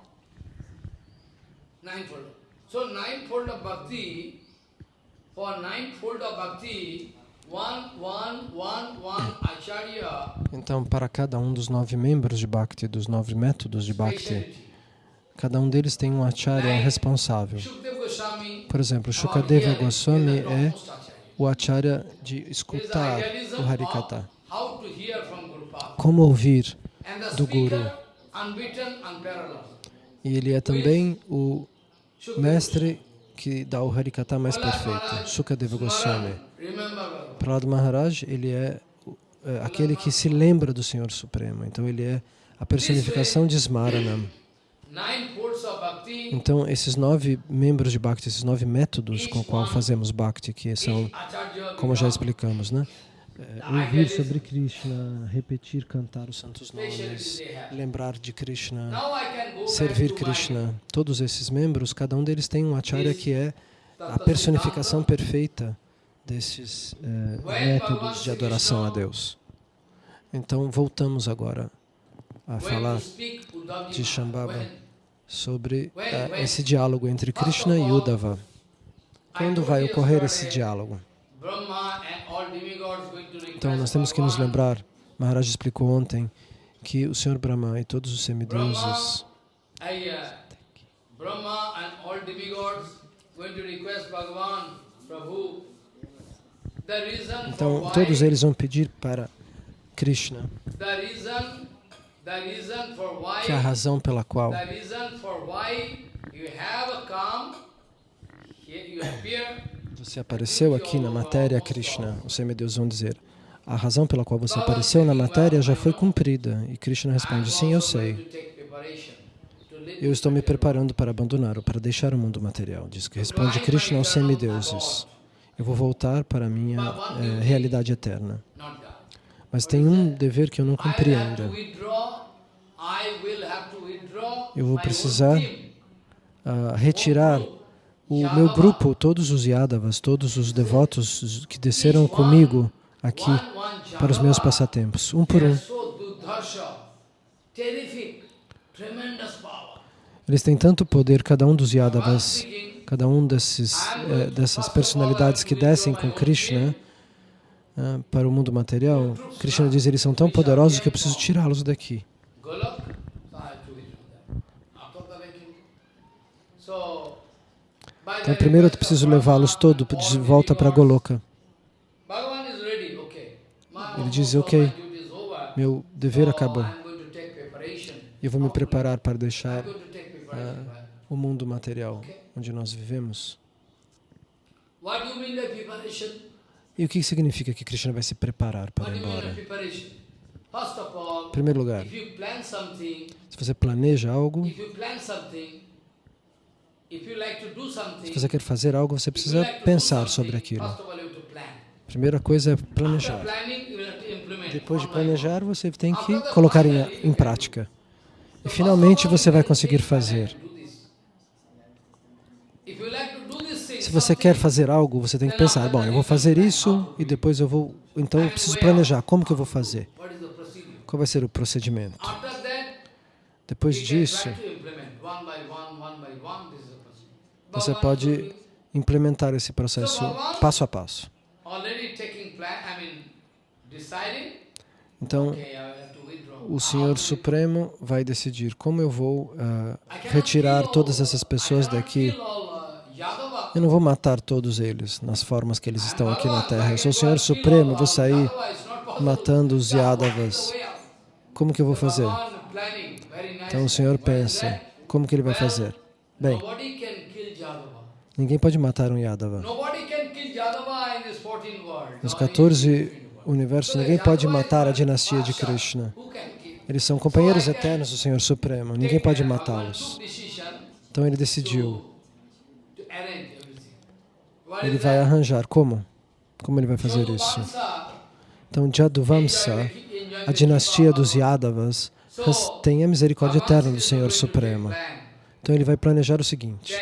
So ninefold of Bhakti, for ninefold of Bhakti, Então, para cada um dos nove membros de Bhakti, dos nove métodos de Bhakti, cada um deles tem um acharya responsável. Por exemplo, Shukadeva Goswami é o acharya de escutar o Harikata. Como ouvir do Guru. E ele é também o mestre que dá o Harikata mais perfeito, Shukadeva Goswami. Prahlad Maharaj, ele é, é aquele que se lembra do Senhor Supremo. Então, ele é a personificação de Smaranam. Então, esses nove membros de Bhakti, esses nove métodos com o qual fazemos Bhakti, que são, como já explicamos, né? É, ouvir sobre Krishna, repetir, cantar os santos nomes, lembrar de Krishna, servir Krishna. Todos esses membros, cada um deles tem um acharya que é a personificação perfeita desses é, métodos de adoração a Deus. Então, voltamos agora a falar de Shambhava sobre uh, esse diálogo entre Krishna e Uddhava. Quando vai ocorrer esse diálogo? Então, nós temos que nos lembrar, Maharaj explicou ontem, que o Senhor Brahma e todos os semideuses então, todos eles vão pedir para Krishna que é a razão pela qual você apareceu aqui na matéria, Krishna, os semideuses vão dizer, a razão pela qual você apareceu na matéria já foi cumprida. E Krishna responde, sim, eu sei. Eu estou me preparando para abandonar ou para deixar o mundo material. Diz que responde Krishna aos semideuses. Eu vou voltar para a minha é, realidade eterna. Mas tem um dever que eu não cumpri ainda. Eu vou precisar uh, retirar o meu grupo, todos os Yadavas, todos os devotos que desceram comigo aqui para os meus passatempos, um por um. Eles têm tanto poder, cada um dos Yadavas, cada um desses, eh, dessas personalidades que descem com Krishna, para o mundo material, Krishna diz, eles são tão poderosos que eu preciso tirá-los daqui. Então, primeiro eu preciso levá-los todos de volta para Goloka. Ele diz, ok, meu dever acabou. Eu vou me preparar para deixar uh, o mundo material onde nós vivemos. E o que significa que Krishna vai se preparar para ir embora? Em primeiro lugar, se você planeja algo, se você quer fazer algo, você precisa pensar sobre aquilo. Primeira coisa é planejar. Depois de planejar, você tem que colocar em, em prática. E finalmente você vai conseguir fazer. Se você quer fazer algo, você tem que pensar, bom, eu vou fazer isso e depois eu vou... Então eu preciso planejar, como que eu vou fazer? Qual vai ser o procedimento? Depois disso, você pode implementar esse processo passo a passo. Então, o Senhor Supremo vai decidir como eu vou uh, retirar todas essas pessoas daqui eu não vou matar todos eles nas formas que eles estão aqui na Terra. Eu sou o Senhor Supremo, vou sair matando os Yadavas. Como que eu vou fazer? Então o Senhor pensa, como que ele vai fazer? Bem, ninguém pode matar um Yadava. Nos 14 universos, ninguém pode matar a dinastia de Krishna. Eles são companheiros eternos do Senhor Supremo, ninguém pode matá-los. Então ele decidiu ele vai arranjar. Como? Como ele vai fazer isso? Então, Jaduvamsa, a dinastia dos Yadavas, tem a misericórdia eterna do Senhor Supremo. Então, ele vai planejar o seguinte.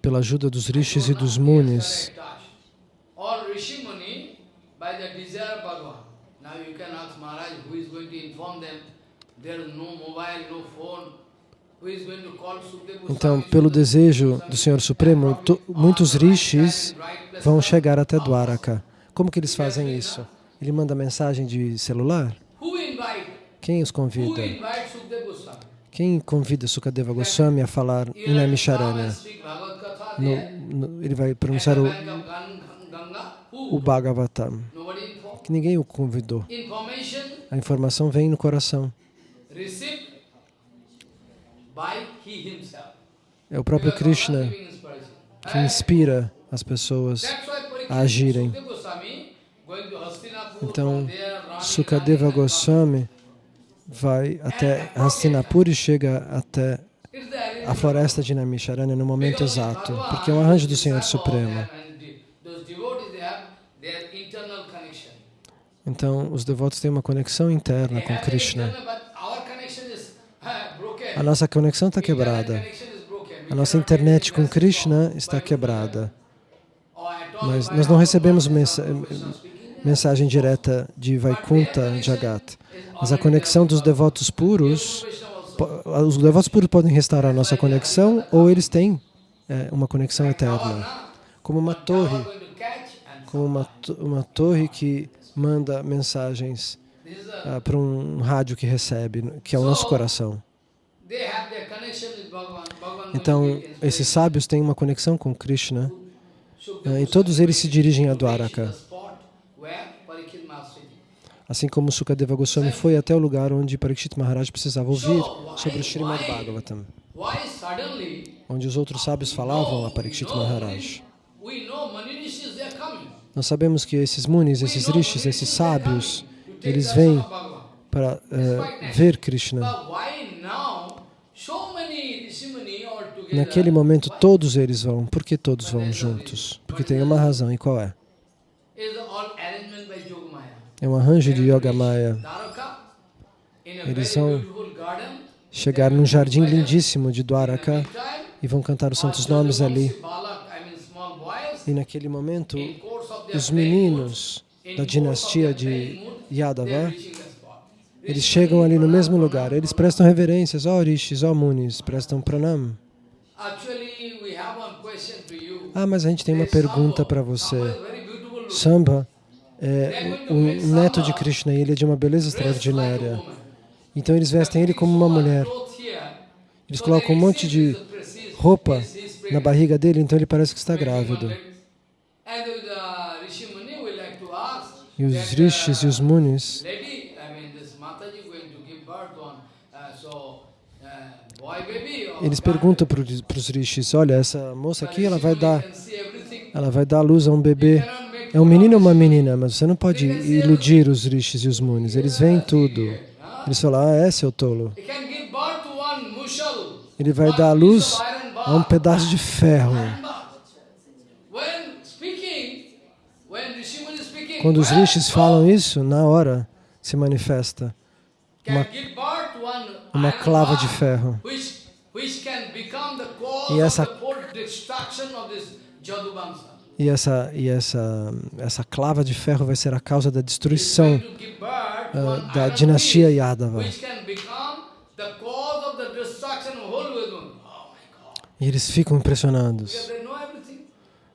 Pela ajuda dos rishis e dos munis, Now you can ask Maharaj who is going to inform them Então, pelo desejo do Senhor Supremo, muitos rishis vão chegar até Dwaraka. Como que eles fazem isso? Ele manda mensagem de celular? Quem os convida? Quem convida Sukadeva Goswami a falar Inamisharanya? Ele vai pronunciar o, o Bhagavatam. Que ninguém o convidou. A informação vem no coração. É o próprio Krishna que inspira as pessoas a agirem. Então, Sukadeva Goswami vai até Hastinapur e chega até a floresta de Namisharanya no momento exato, porque é um arranjo do Senhor Supremo. Então, os devotos têm uma conexão interna com Krishna. A nossa conexão está quebrada. A nossa internet com Krishna está quebrada. Mas nós não recebemos mensagem direta de Vaikuntha Jagat. Mas a conexão dos devotos puros, os devotos puros podem restaurar a nossa conexão ou eles têm é, uma conexão eterna. Como uma torre, como uma, uma torre que manda mensagens uh, para um rádio que recebe, que é o nosso coração. Então, esses sábios têm uma conexão com Krishna uh, e todos eles se dirigem a Dwaraka. Assim como Sukadeva Goswami foi até o lugar onde Parikshit Maharaj precisava ouvir sobre o Srimad Bhagavatam, onde os outros sábios falavam a Parikshit Maharaj. Nós sabemos que esses munis, esses rishis, esses sábios, eles vêm para uh, ver Krishna. Naquele momento todos eles vão. Por que todos vão juntos? Porque tem uma razão. E qual é? É um arranjo de Yoga Maya. Eles vão chegar num jardim lindíssimo de Dwaraka e vão cantar os santos nomes ali. E naquele momento, os meninos da dinastia de Yadava, eles chegam ali no mesmo lugar. Eles prestam reverências, ó oh, Rishis, ó oh, Munis, prestam pranam. Ah, mas a gente tem uma pergunta para você. Samba é um neto de Krishna e ele é de uma beleza extraordinária. Então eles vestem ele como uma mulher. Eles colocam um monte de roupa na barriga dele, então ele parece que está grávido. E os rishis e os munis eles perguntam para os rishis, olha, essa moça aqui, ela vai dar, ela vai dar luz a um bebê é um menino ou uma menina, mas você não pode iludir os rishis e os munis. Eles veem tudo. Eles falam, ah, é, seu tolo. Ele vai dar luz a um pedaço de ferro. Quando os rishis falam isso, na hora se manifesta uma, uma clava de ferro. E essa e essa, e essa, essa clava de ferro vai ser a causa da destruição uh, da dinastia Yadava. E eles ficam impressionados.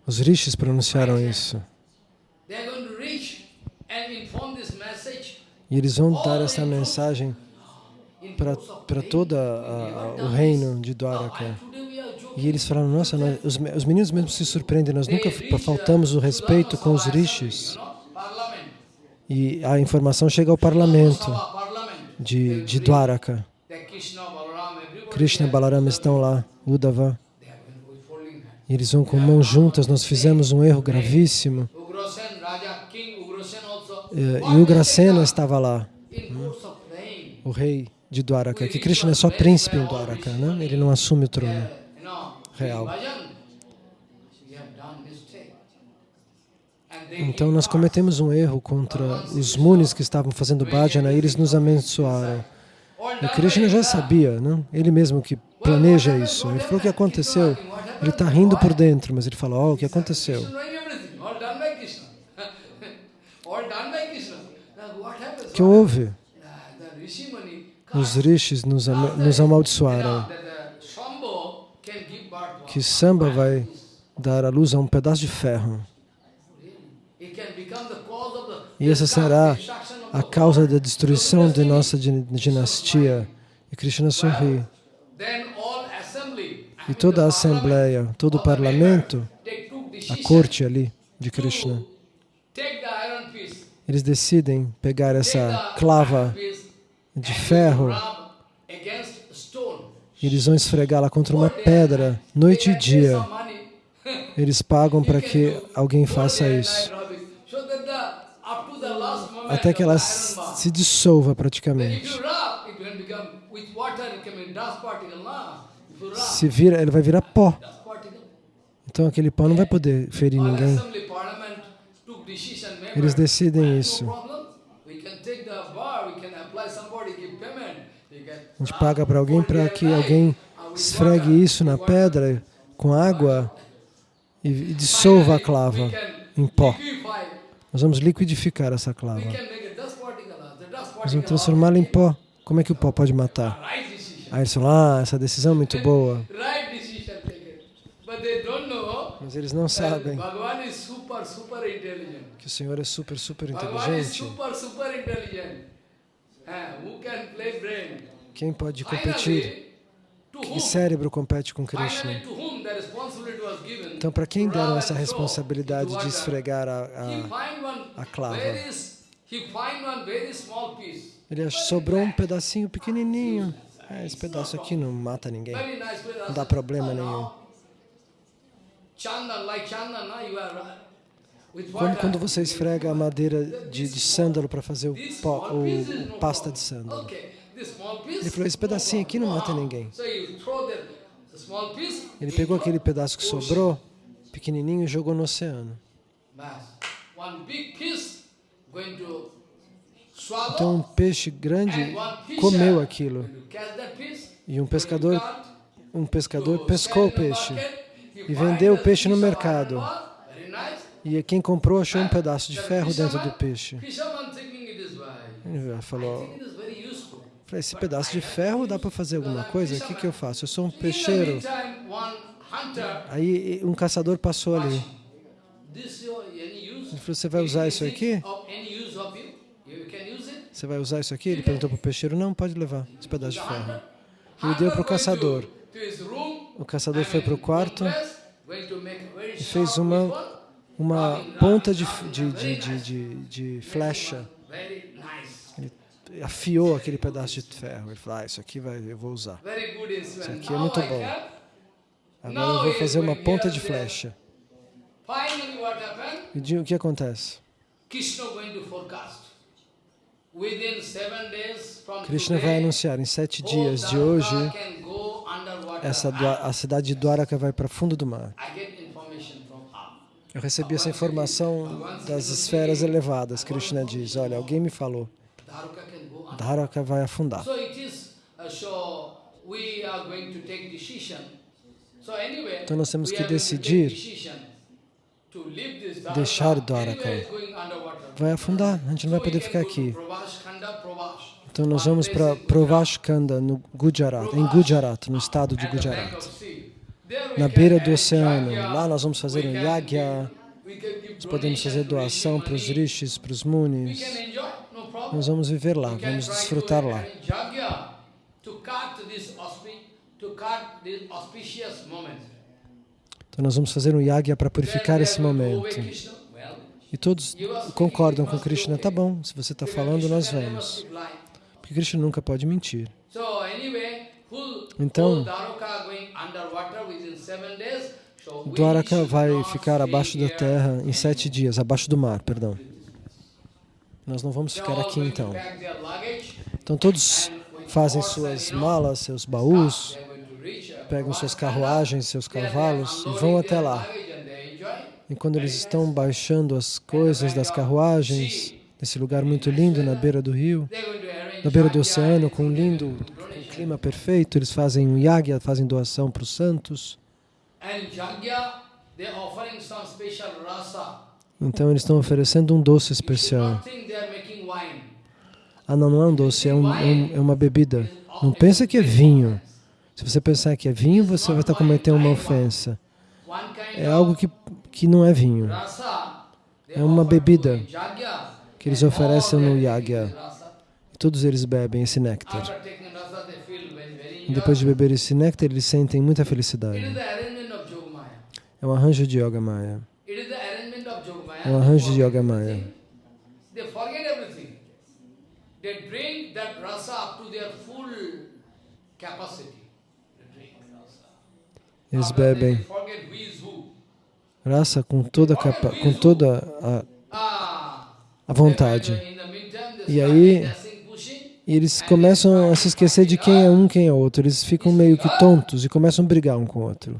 Os rishis pronunciaram isso. E eles vão dar essa mensagem para todo o reino de Dwaraka. E eles falaram, nossa, nós, os, os meninos mesmo se surpreendem, nós nunca faltamos o respeito com os rishis. E a informação chega ao parlamento de, de Dwaraka. Krishna e Balarama estão lá, Uddhava. E eles vão com mãos juntas, nós fizemos um erro gravíssimo. E Ugrasena estava lá, hum, o rei de Dwaraka, que Krishna é só príncipe em Dwaraka, né? ele não assume o trono real. Então nós cometemos um erro contra os munis que estavam fazendo bhajana e eles nos abençoaram. E Krishna já sabia, não? ele mesmo que planeja isso. Ele falou o que aconteceu. Ele está rindo por dentro, mas ele falou, oh, o que aconteceu? O que houve? Os rishis nos, nos amaldiçoaram. que Samba vai dar a luz a um pedaço de ferro. E essa será a causa da destruição de nossa dinastia. E Krishna sorri. E toda a assembleia, todo o parlamento, a corte ali de Krishna, eles decidem pegar essa clava de ferro eles vão esfregá-la contra uma pedra, noite e dia. Eles pagam para que alguém faça isso. Até que ela se dissolva praticamente. Se vira, ele vai virar pó. Então aquele pó não vai poder ferir ninguém. Eles decidem isso. A gente paga para alguém para que alguém esfregue isso na pedra com água e, e dissolva a clava em pó. Nós vamos liquidificar essa clava. Nós vamos transformá-la em pó. Como é que o pó pode matar? Aí eles falam, ah, essa decisão é muito boa. Mas eles não sabem que o Senhor é super, super inteligente. Quem pode competir? Que cérebro compete com Krishna? Então, para quem deram essa responsabilidade de esfregar a, a, a clava? Ele sobrou um pedacinho pequenininho. É, esse pedaço aqui não mata ninguém. Não dá problema nenhum. Como quando você esfrega a madeira de, de sândalo para fazer o, pó, o, o pasta de sândalo. Ele falou, esse pedacinho aqui não mata ninguém. Ele pegou aquele pedaço que sobrou, pequenininho, e jogou no oceano. Então um peixe grande comeu aquilo. E um pescador, um pescador pescou o peixe e vendeu o peixe no mercado. E quem comprou achou um pedaço de ferro dentro do peixe. Ele falou, Falei, esse pedaço de ferro dá para fazer alguma coisa? O que, que eu faço? Eu sou um peixeiro. Aí um caçador passou ali. Ele falou, você vai usar isso aqui? Você vai usar isso aqui? Ele perguntou para o peixeiro, não, pode levar esse pedaço de ferro. Ele deu para o caçador. O caçador foi para o quarto e fez uma, uma ponta de, de, de, de, de flecha afiou aquele pedaço de ferro. Ele falou, ah, isso aqui vai, eu vou usar. Isso aqui é muito bom. Agora eu vou fazer uma ponta de flecha. E o que acontece? Krishna vai anunciar em sete dias de hoje, essa, a cidade de Dwaraka vai para fundo do mar. Eu recebi essa informação das esferas elevadas. Krishna diz, olha, alguém me falou. Dharaka vai afundar. Então nós temos que decidir deixar Dwaraka. Vai afundar, a gente não vai poder ficar aqui. Então nós vamos para Provashkanda, no Gujarat, em Gujarat, no estado de Gujarat. Na beira do oceano, lá nós vamos fazer um yagya, nós podemos fazer doação para os rishis, para os munis. Nós vamos viver lá, vamos desfrutar lá. Então nós vamos fazer um yagya para purificar esse momento. E todos concordam com Krishna, tá bom, se você está falando, nós vamos. Porque Krishna nunca pode mentir. Então, Dwaraka vai ficar abaixo da terra em sete dias, abaixo do mar, perdão. Nós não vamos ficar aqui então. Então todos fazem suas malas, seus baús, pegam suas carruagens, seus cavalos e vão até lá. E quando eles estão baixando as coisas das carruagens, nesse lugar muito lindo na beira do rio, na beira do oceano, com um lindo um clima perfeito, eles fazem um yagya, fazem doação para os santos. Então eles estão oferecendo um doce especial. Ah, não, não é um doce, é, um, um, é uma bebida. Não pensa que é vinho. Se você pensar que é vinho, você vai estar cometendo uma ofensa. É algo que, que não é vinho. É uma bebida que eles oferecem no yagya. Todos eles bebem esse néctar. Depois de beber esse néctar, eles sentem muita felicidade. É um arranjo de Yoga Maya. É um arranjo de Yoga Maya. Eles bebem rasa com toda, capa, com toda a, a vontade. E aí eles começam a se esquecer de quem é um, quem é outro. Eles ficam meio que tontos e começam a brigar um com o outro.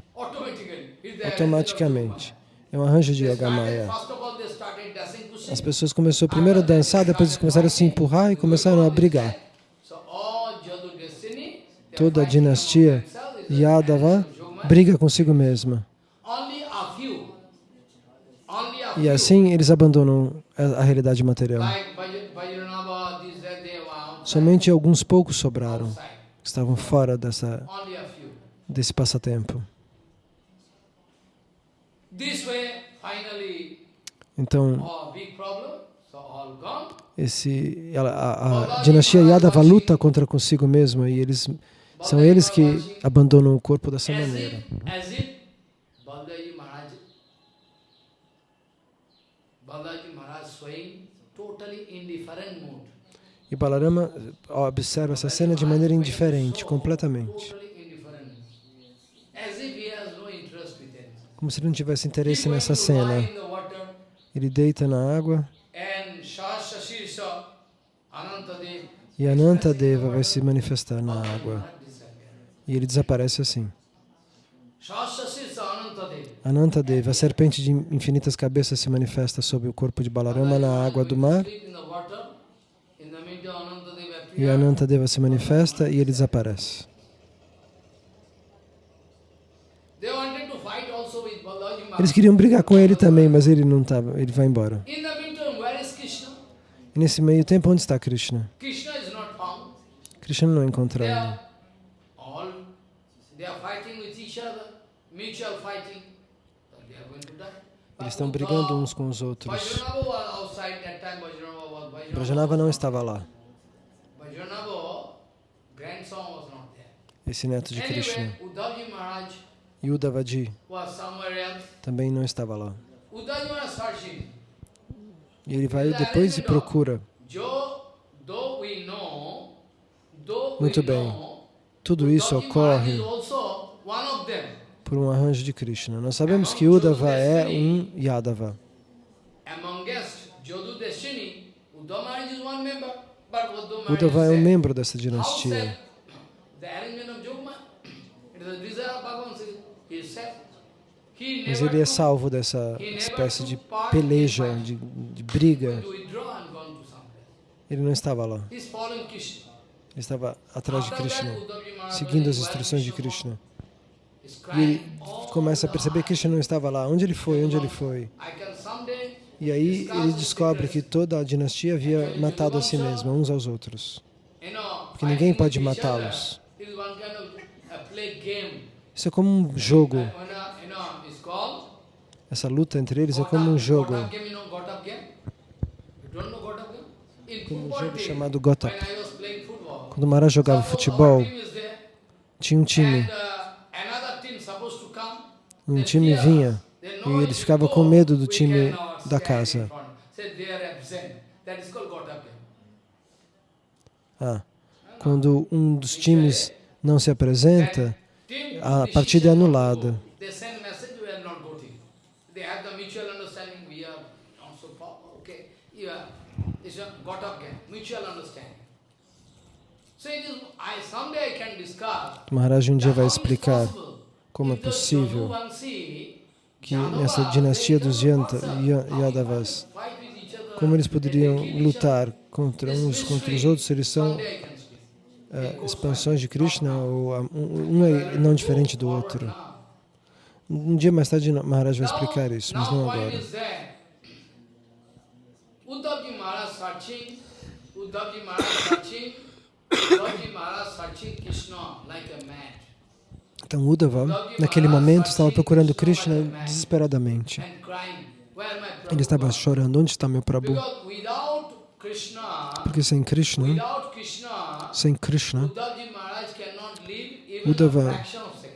Automaticamente. É um arranjo de Yoga Maya. As pessoas começaram primeiro a dançar, depois começaram a se empurrar e começaram a brigar. Toda a dinastia Yadava briga consigo mesma. E assim eles abandonam a, realidade material. Somente alguns poucos sobraram, que estavam fora dessa, desse passatempo. Então, esse, a, a, a dinastia Yadava luta contra consigo mesma e eles são eles que abandonam o corpo dessa maneira. E Balarama observa essa cena de maneira indiferente, completamente. Como se ele não tivesse interesse nessa cena. Ele deita na água e Anantadeva vai se manifestar na água. E ele desaparece assim. Anantadeva, a serpente de infinitas cabeças, se manifesta sob o corpo de Balarama na água do mar. E Anantadeva se manifesta e ele desaparece. Eles queriam brigar com ele também, mas ele não estava, ele vai embora. E nesse meio tempo, onde está Krishna? Krishna não é encontrado. Eles estão brigando uns com os outros. Brajanava não estava lá. Esse neto de Krishna. E também não estava lá. E ele vai depois e procura. Muito bem. Tudo isso ocorre por um arranjo de Krishna. Nós sabemos que Uddhava é um Yadava. Uddhava é um membro dessa dinastia. Mas ele é salvo dessa espécie de peleja, de, de briga. Ele não estava lá. Ele estava atrás de Krishna, seguindo as instruções de Krishna. E ele começa a perceber que Krishna não estava lá. Onde ele foi? Onde ele foi? E aí ele descobre que toda a dinastia havia matado a si mesma, uns aos outros. Porque ninguém pode matá-los. Isso é como um jogo. Essa luta entre eles é como um jogo. Como um jogo chamado Gotap. Quando o Maharaj jogava futebol, tinha um time. Um time vinha e eles ficavam com medo do time da casa. Ah, quando um dos times não se apresenta, a partida é anulada. Maharaj um dia vai explicar como é possível que nessa dinastia dos Yadavas, como eles poderiam lutar contra uns contra os outros, eles são uh, expansões de Krishna, ou um é não diferente do outro. Um dia mais tarde Maharaj vai explicar isso, mas não agora. Uddhavji Maharaj searching, Uddhavji Maharaj searching, Uddhavji Maharaj searching Krishna like a mad. Então Uddhava, naquele momento, estava procurando Krishna desesperadamente. Ele estava chorando, onde está meu Prabhu? Porque sem Krishna, sem Krishna, Uddhava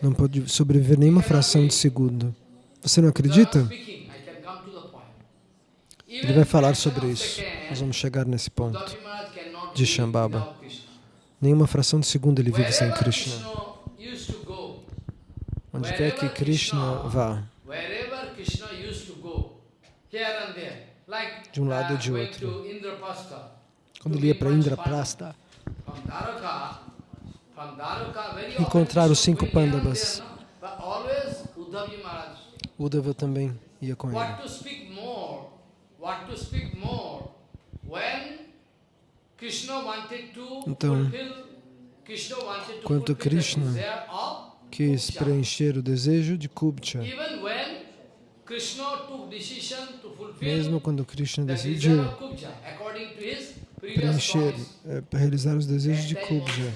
não pode sobreviver nenhuma fração de segundo. Você não acredita? Ele vai falar sobre isso. Nós vamos chegar nesse ponto de Shambhava. Nenhuma fração de segundo ele vive sem Krishna. Onde quer que Krishna vá, de um lado ou de outro. Quando ele ia para Indraprastha, encontrar os cinco Pandavas, Uddhava também ia com ele. Então, quanto Krishna quis preencher o desejo de Kubcha, mesmo quando Krishna decidiu preencher, é, realizar os desejos de Kubja,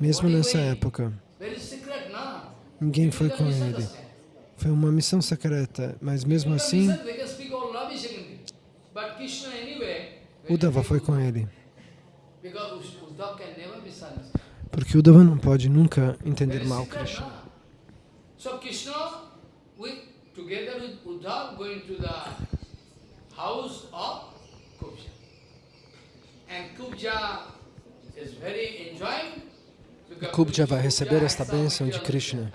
mesmo nessa época, ninguém foi com ele. Foi uma missão secreta, mas mesmo assim, Uddhava foi com ele. Porque Uddhava não pode nunca entender mal Krishna. So Krishna, together with Uddhava, going to the house of Kubja. And Kubja vai receber esta bênção de Krishna.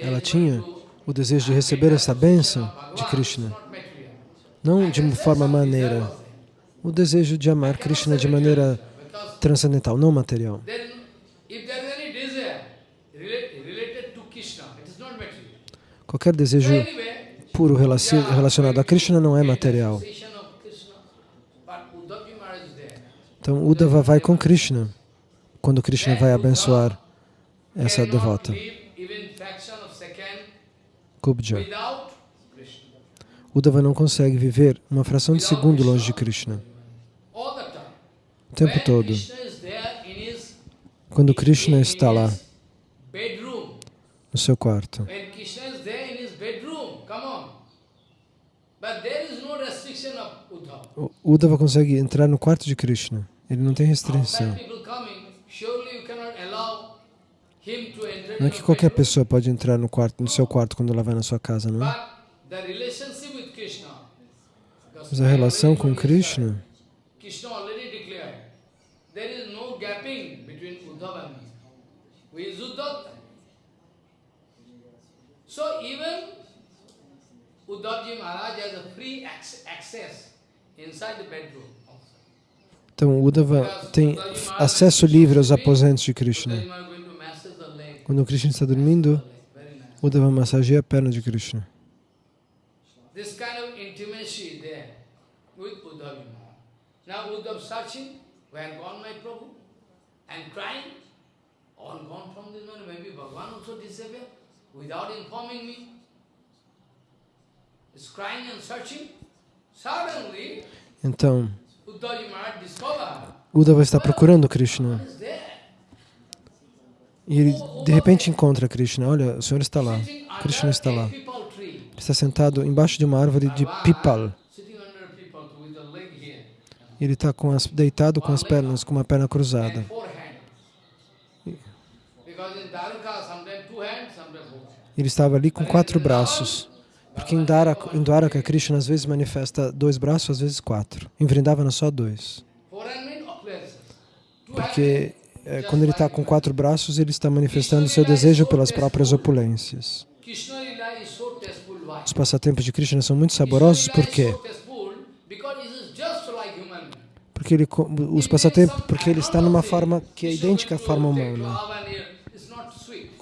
Ela tinha o desejo de receber essa bênção de Krishna. não de uma forma maneira. O desejo de amar Krishna de maneira transcendental, não material. Qualquer desejo puro relacionado a Krishna não é material. Então, Uddhava vai com Krishna, quando Krishna vai abençoar essa devota. Kubja. Uddhava não consegue viver uma fração de segundo longe de Krishna. O tempo todo. Quando Krishna está lá, no seu quarto. Uddhava consegue entrar no quarto de Krishna. Ele não tem restrição. Não é que qualquer pessoa pode entrar no quarto, no seu quarto quando ela vai na sua casa, não é? Mas a relação com Krishna So even Uddhavji Maharaj has a free access inside the bedroom. Então, Uddhava tem acesso livre aos aposentos de Krishna. Quando Krishna está dormindo, Uddhava massageia a perna de Krishna. This kind of intimacy there with Uddhav Now Uddhav searching, where gone my Prabhu? And crying, all gone from this man, maybe Bhagavan also disappeared without informing me. He's crying and searching. Suddenly, então, Uddhava está procurando Krishna. E ele de repente encontra Krishna. Olha, o Senhor está lá. Krishna está lá está sentado embaixo de uma árvore de pipal. Ele está deitado com as pernas, com uma perna cruzada. Ele estava ali com quatro braços. Porque em, Dwaraka, em Dwaraka, Krishna às vezes manifesta dois braços, às vezes quatro. Em Vrindavana, só dois. Porque é, quando ele está com quatro braços, ele está manifestando seu desejo pelas próprias opulências. Os passatempos de Krishna são muito saborosos, por quê? Porque ele, os passatempos, porque ele está numa forma que é idêntica à forma humana.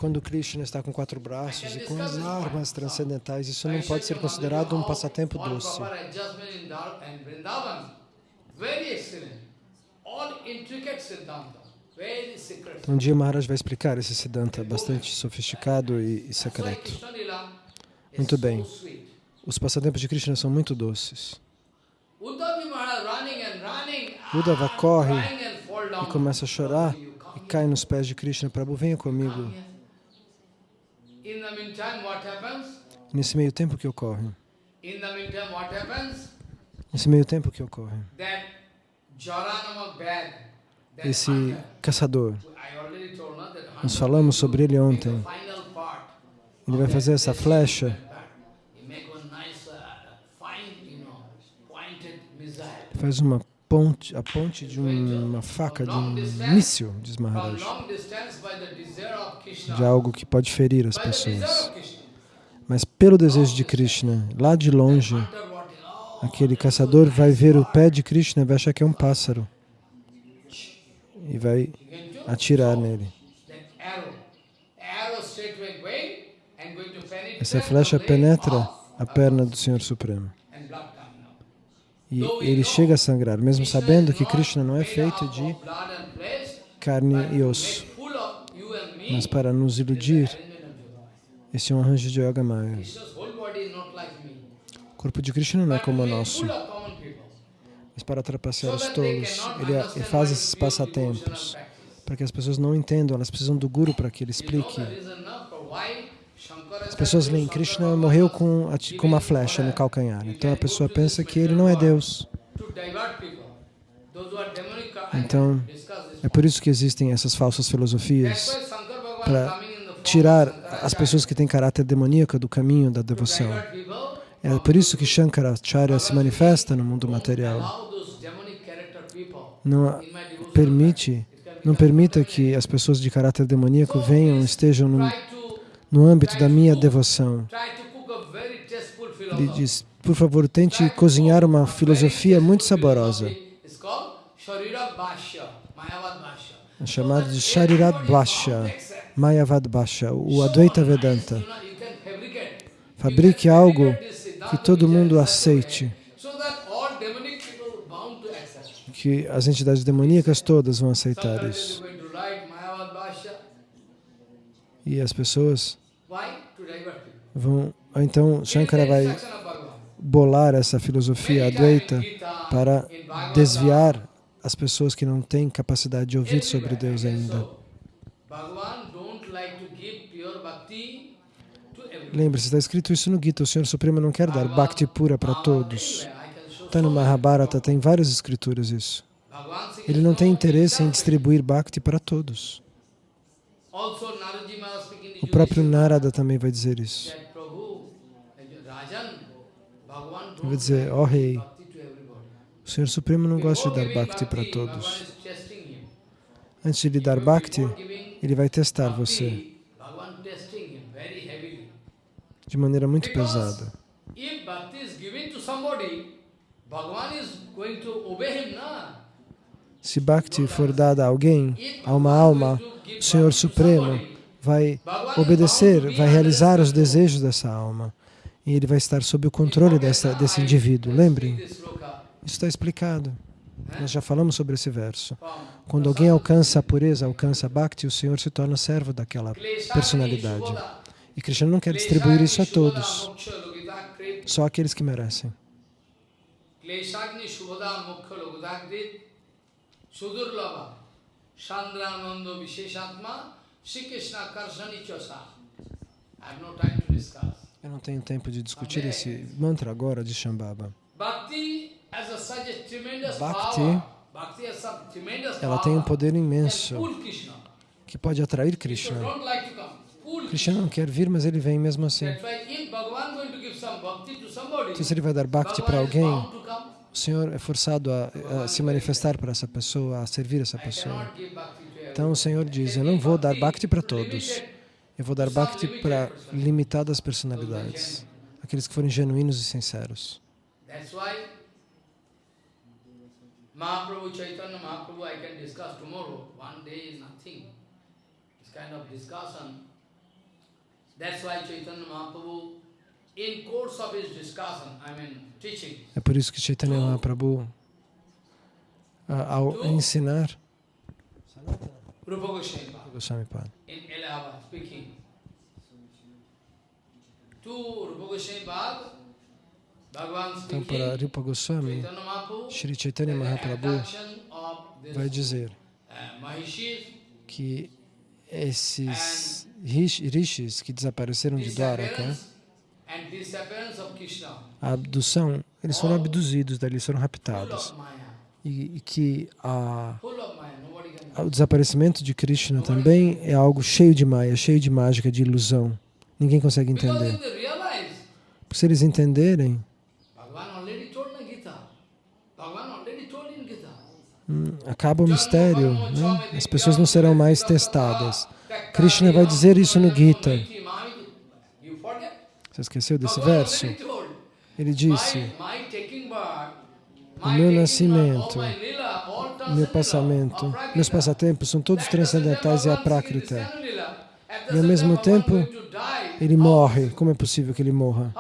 Quando Krishna está com quatro braços e com as armas transcendentais, isso não pode ser considerado um passatempo doce. Um dia Maharaj vai explicar esse Siddhanta bastante sofisticado e, e secreto. Muito bem. Os passatempos de Krishna são muito doces. Uddhava corre e começa a chorar. e cai nos pés de Krishna, Prabhu, venha comigo. Nesse meio tempo que ocorre? Nesse meio tempo que ocorre? Esse caçador, nós falamos sobre ele ontem. Ele vai fazer essa flecha. faz uma ponte, a ponte de uma faca, de um míssil, diz Maharaj, de algo que pode ferir as pessoas. Mas pelo desejo de Krishna, lá de longe, aquele caçador vai ver o pé de Krishna e vai achar que é um pássaro e vai atirar nele. Essa flecha penetra a perna do Senhor Supremo. E ele chega a sangrar, mesmo sabendo que Krishna não é feito de carne e osso. Mas para nos iludir, esse é um arranjo de Yoga Maya. O corpo de Krishna não é como o nosso. Mas para trapacear os tolos, ele, ele faz esses passatempos. Para que as pessoas não entendam, elas precisam do Guru para que ele explique as pessoas leem Krishna morreu com, com uma flecha no calcanhar. Então a pessoa pensa que ele não é Deus. Então, é por isso que existem essas falsas filosofias para tirar as pessoas que têm caráter demoníaco do caminho da devoção. É por isso que Shankaracharya se manifesta no mundo material. Não permite, não permita que as pessoas de caráter demoníaco venham, estejam no no âmbito da minha devoção. Ele diz, por favor, tente cozinhar uma filosofia muito saborosa. É chamado de Sharirat Bhashya, Mayavad Bhashya, o Advaita Vedanta. Fabrique algo que todo mundo aceite. Que as entidades demoníacas todas vão aceitar isso. E as pessoas vão, então Shankara vai bolar essa filosofia advaita para desviar as pessoas que não têm capacidade de ouvir sobre Deus ainda. Lembre-se, está escrito isso no Gita, o Senhor Supremo não quer dar bhakti pura para todos. Está no Mahabharata, tem várias escrituras isso. Ele não tem interesse em distribuir bhakti para todos. O próprio Narada também vai dizer isso. Ele vai dizer, ó oh, rei, o Senhor Supremo não gosta de dar bhakti para todos. Antes de lhe dar bhakti, ele vai testar você de maneira muito pesada. Se bhakti for dada a alguém, a uma alma, o Senhor Supremo vai obedecer, vai realizar os desejos dessa alma. E ele vai estar sob o controle dessa, desse indivíduo. Lembrem, isso está explicado. Nós já falamos sobre esse verso. Quando alguém alcança a pureza, alcança a bhakti, o Senhor se torna servo daquela personalidade. E Krishna não quer distribuir isso a todos, só aqueles que merecem. Chandrananda Visheshatma eu não tenho tempo de discutir esse mantra agora de Shambhava. Bhakti, ela tem um poder imenso que pode atrair Krishna. Krishna não quer vir, mas ele vem mesmo assim. Então, se ele vai dar bhakti para alguém, o Senhor é forçado a, a se manifestar para essa pessoa, a servir essa pessoa. Então o Senhor diz, eu não vou dar bhakti para todos. Eu vou dar bhakti para limitadas personalidades. Aqueles que forem genuínos e sinceros. Mahaprabhu Chaitanya Mahaprabhu I can discuss tomorrow. One day is nothing. This kind of discussion. That's why Chaitanya Mahaprabhu, in course of his discussion, I mean teaching. É por isso que Chaitanya Mahaprabhu, ao ensinar, Rupa Goswami Pad. In Allahabad, speaking. To Rupa Goswami Pad, então, para Rupa Goswami, Sri Chaitanya Mahaprabhu vai dizer que esses rishis que desapareceram de Dwaraka, a abdução, eles foram abduzidos dali, foram raptados. E, e que a, o desaparecimento de Krishna também é algo cheio de maya, cheio de mágica, de ilusão. Ninguém consegue entender. Porque se eles entenderem, hum, acaba o mistério, né? as pessoas não serão mais testadas. Krishna vai dizer isso no Gita. Você esqueceu desse verso? Ele disse, o meu nascimento, meu passamento, meus passatempos são todos transcendentais e aprákrita. E ao mesmo tempo, ele morre. Como é possível que ele morra?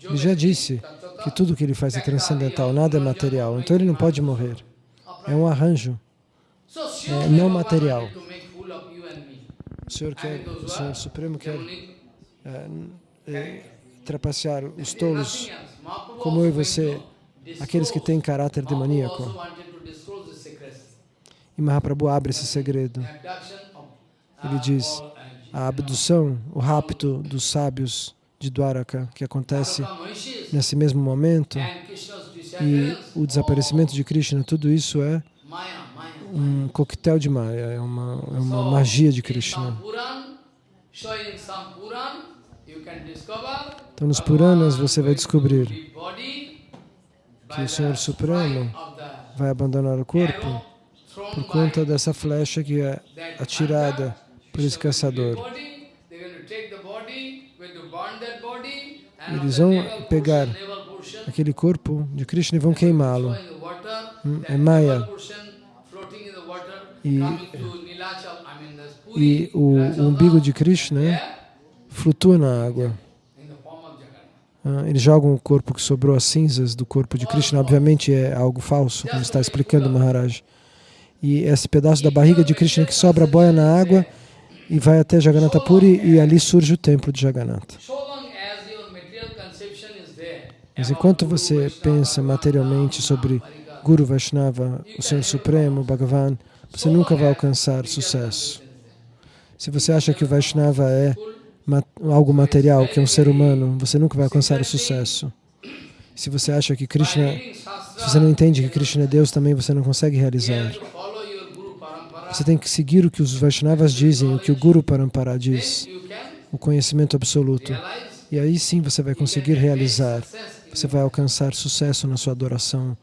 Ele já disse que tudo que ele faz é transcendental, nada é material. Então ele não pode morrer. É um arranjo. É não material. O Senhor quer, o Senhor Supremo quer é, é, trapacear os tolos como eu e você, aqueles que têm caráter demoníaco. E Mahaprabhu abre esse segredo. Ele diz, a abdução, o rapto dos sábios de Dwaraka, que acontece nesse mesmo momento, e o desaparecimento de Krishna, tudo isso é um coquetel de Maya, é uma, é uma magia de Krishna. Então, nos Puranas você vai descobrir que o Senhor Supremo vai abandonar o corpo por conta dessa flecha que é atirada por esse caçador. Eles vão pegar aquele corpo de Krishna e vão queimá-lo. Hum, é Maya. E, e o, o umbigo de Krishna flutua na água. Ah, eles jogam o corpo que sobrou, as cinzas do corpo de Krishna, obviamente é algo falso, como está explicando Maharaj. E esse pedaço da barriga de Krishna que sobra boia na água e vai até Jagannatha Puri e ali surge o templo de Jagannatha. Mas enquanto você pensa materialmente sobre Guru Vaishnava, o Senhor Supremo, Bhagavan, você nunca vai alcançar sucesso. Se você acha que o Vaishnava é algo material, que é um ser humano, você nunca vai alcançar o sucesso. Se você acha que Krishna, se você não entende que Krishna é Deus, também você não consegue realizar. Você tem que seguir o que os Vaishnavas dizem, o que o Guru Parampara diz, o conhecimento absoluto. E aí sim você vai conseguir realizar, você vai alcançar sucesso na sua adoração,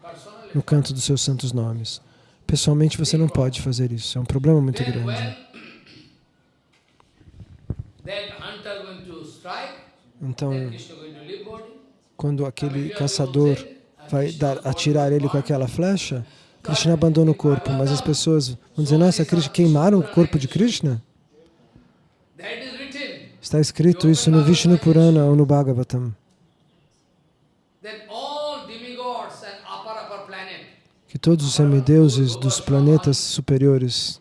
no canto dos seus santos nomes. Pessoalmente você não pode fazer isso, é um problema muito grande. Então, quando aquele caçador vai dar, atirar ele com aquela flecha, Krishna abandona o corpo, mas as pessoas vão dizer, nossa, queimaram o corpo de Krishna? Está escrito isso no Vishnu Purana ou no Bhagavatam. Que todos os semideuses dos planetas superiores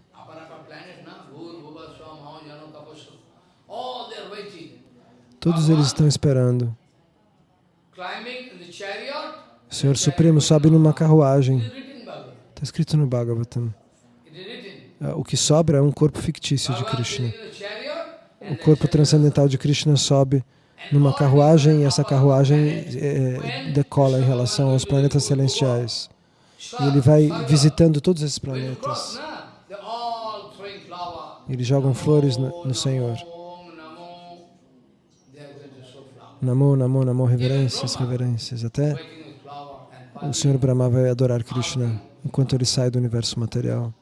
Todos eles estão esperando. O Senhor Supremo sobe numa carruagem escrito no Bhagavatam. Ah, o que sobra é um corpo fictício de Krishna. O corpo transcendental de Krishna sobe numa carruagem e essa carruagem é, decola em relação aos planetas celestiais. E ele vai visitando todos esses planetas. Eles jogam flores no Senhor. Namo, namo, namo, reverências, reverências. Até o Senhor Brahma vai adorar Krishna enquanto ele sai do universo material.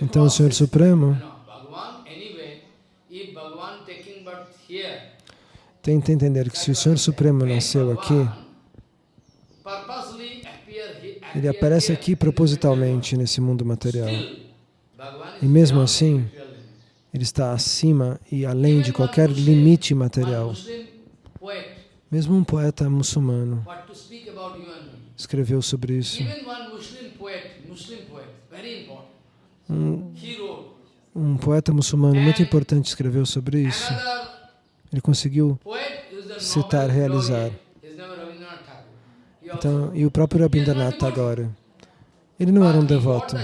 Então o Senhor Supremo tenta entender que se o Senhor Supremo nasceu aqui, ele aparece aqui propositalmente nesse mundo material. E mesmo assim, ele está acima e além de qualquer limite material. Mesmo um poeta muçulmano escreveu sobre isso. Um, um poeta muçulmano muito importante escreveu sobre isso. Ele conseguiu citar, realizar. Então, e o próprio Rabindranath Tagore, ele não era um devoto,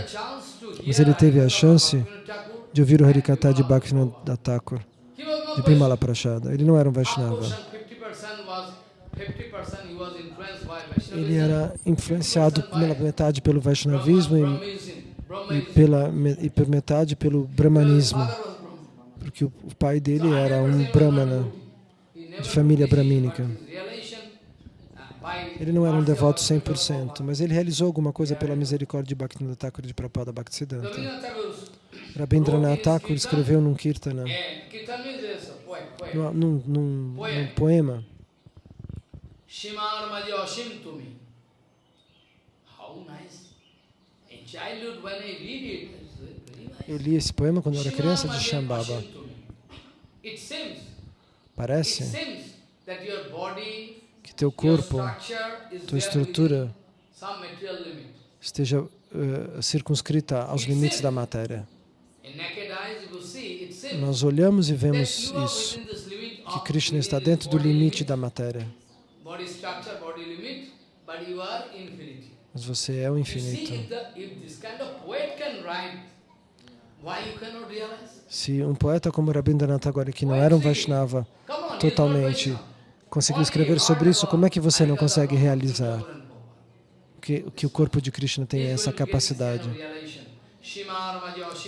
mas ele teve a chance de ouvir o Harikata de Bhaktivinoda Thakur, de Bimala Prashada. Ele não era um Vaishnava. Ele era influenciado pela metade pelo Vaishnavismo e, e, pela, e por metade pelo Brahmanismo, porque o, o pai dele era um Brahmana, de família brahmínica. Ele não era um devoto 100%, mas ele realizou alguma coisa pela misericórdia de Bhaktivinoda Thakur de Prabhupada Bhaktisiddhanta. Rabindranath Thakur escreveu num kirtana, num, num, num, num poema, eu li esse poema quando eu era criança de Shambhava. Parece? que teu corpo, tua estrutura esteja uh, circunscrita aos limites da matéria. Nós olhamos e vemos isso, que Krishna está dentro do limite da matéria. Mas você é o infinito. Se um poeta como Rabindranath Tagore, que não era um Vaishnava totalmente, conseguiu escrever sobre isso, como é que você não consegue realizar? Que, que o corpo de Krishna tem essa capacidade?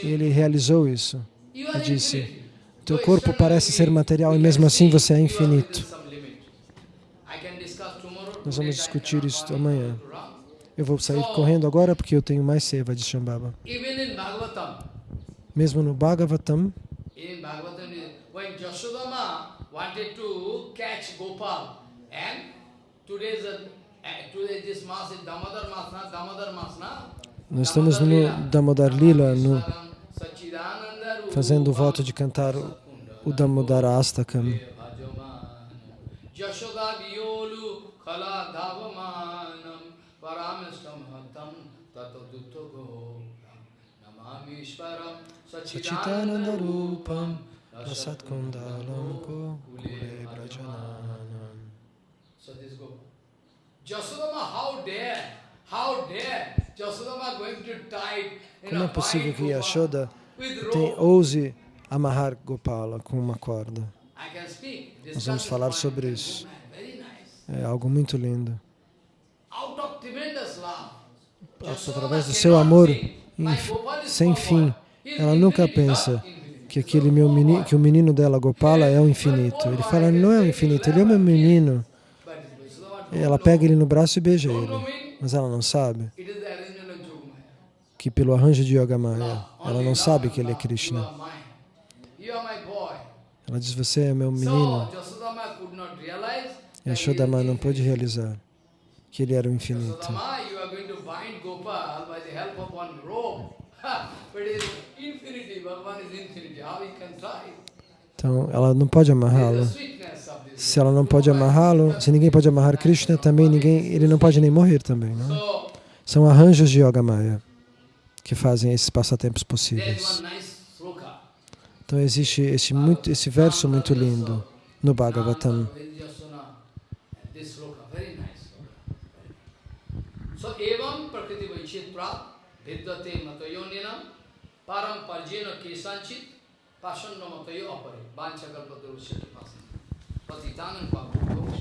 Ele realizou isso. E disse, teu corpo parece ser material e mesmo assim você é infinito. Nós vamos discutir isso amanhã. Eu vou sair correndo agora porque eu tenho mais seva de Shambhava. Mesmo no Bhagavatam, wanted to catch Gopal and today's uh, today this mass is Damodar mass, na Damodar mass, na nós estamos no Damodar Lila, no, fazendo o voto de cantar o, o Damodar Astakam. Sachitananda Rupam Rasat Kundalam Kule Brajananam. So this go. Jasodama, how dare, Como é possível que Yashoda tem, ouse amarrar Gopala com uma corda? Nós vamos falar sobre isso. É algo muito lindo. Através do seu amor sem fim, ela nunca pensa que aquele meu menino, que o menino dela, Gopala, é o infinito. Ele fala, não é o infinito, ele é o meu menino. Ela pega ele no braço e beija ele, mas ela não sabe que pelo arranjo de Yogamaya, ela não sabe que ele é Krishna. Ela diz, você é meu menino. E Yashodama não pôde realizar que ele era o infinito. Então, ela não pode amarrá-lo. Se ela não pode amarrá-lo, se ninguém pode amarrar Krishna, também ninguém, ele não pode nem morrer também. Não? São arranjos de Yoga Maya que fazem esses passatempos possíveis. Então existe esse, muito, esse verso muito lindo no Bhagavatam. So, evam prakriti vaichitra vidyate matayoninam param parjena kesanchit but the Dhanan Baba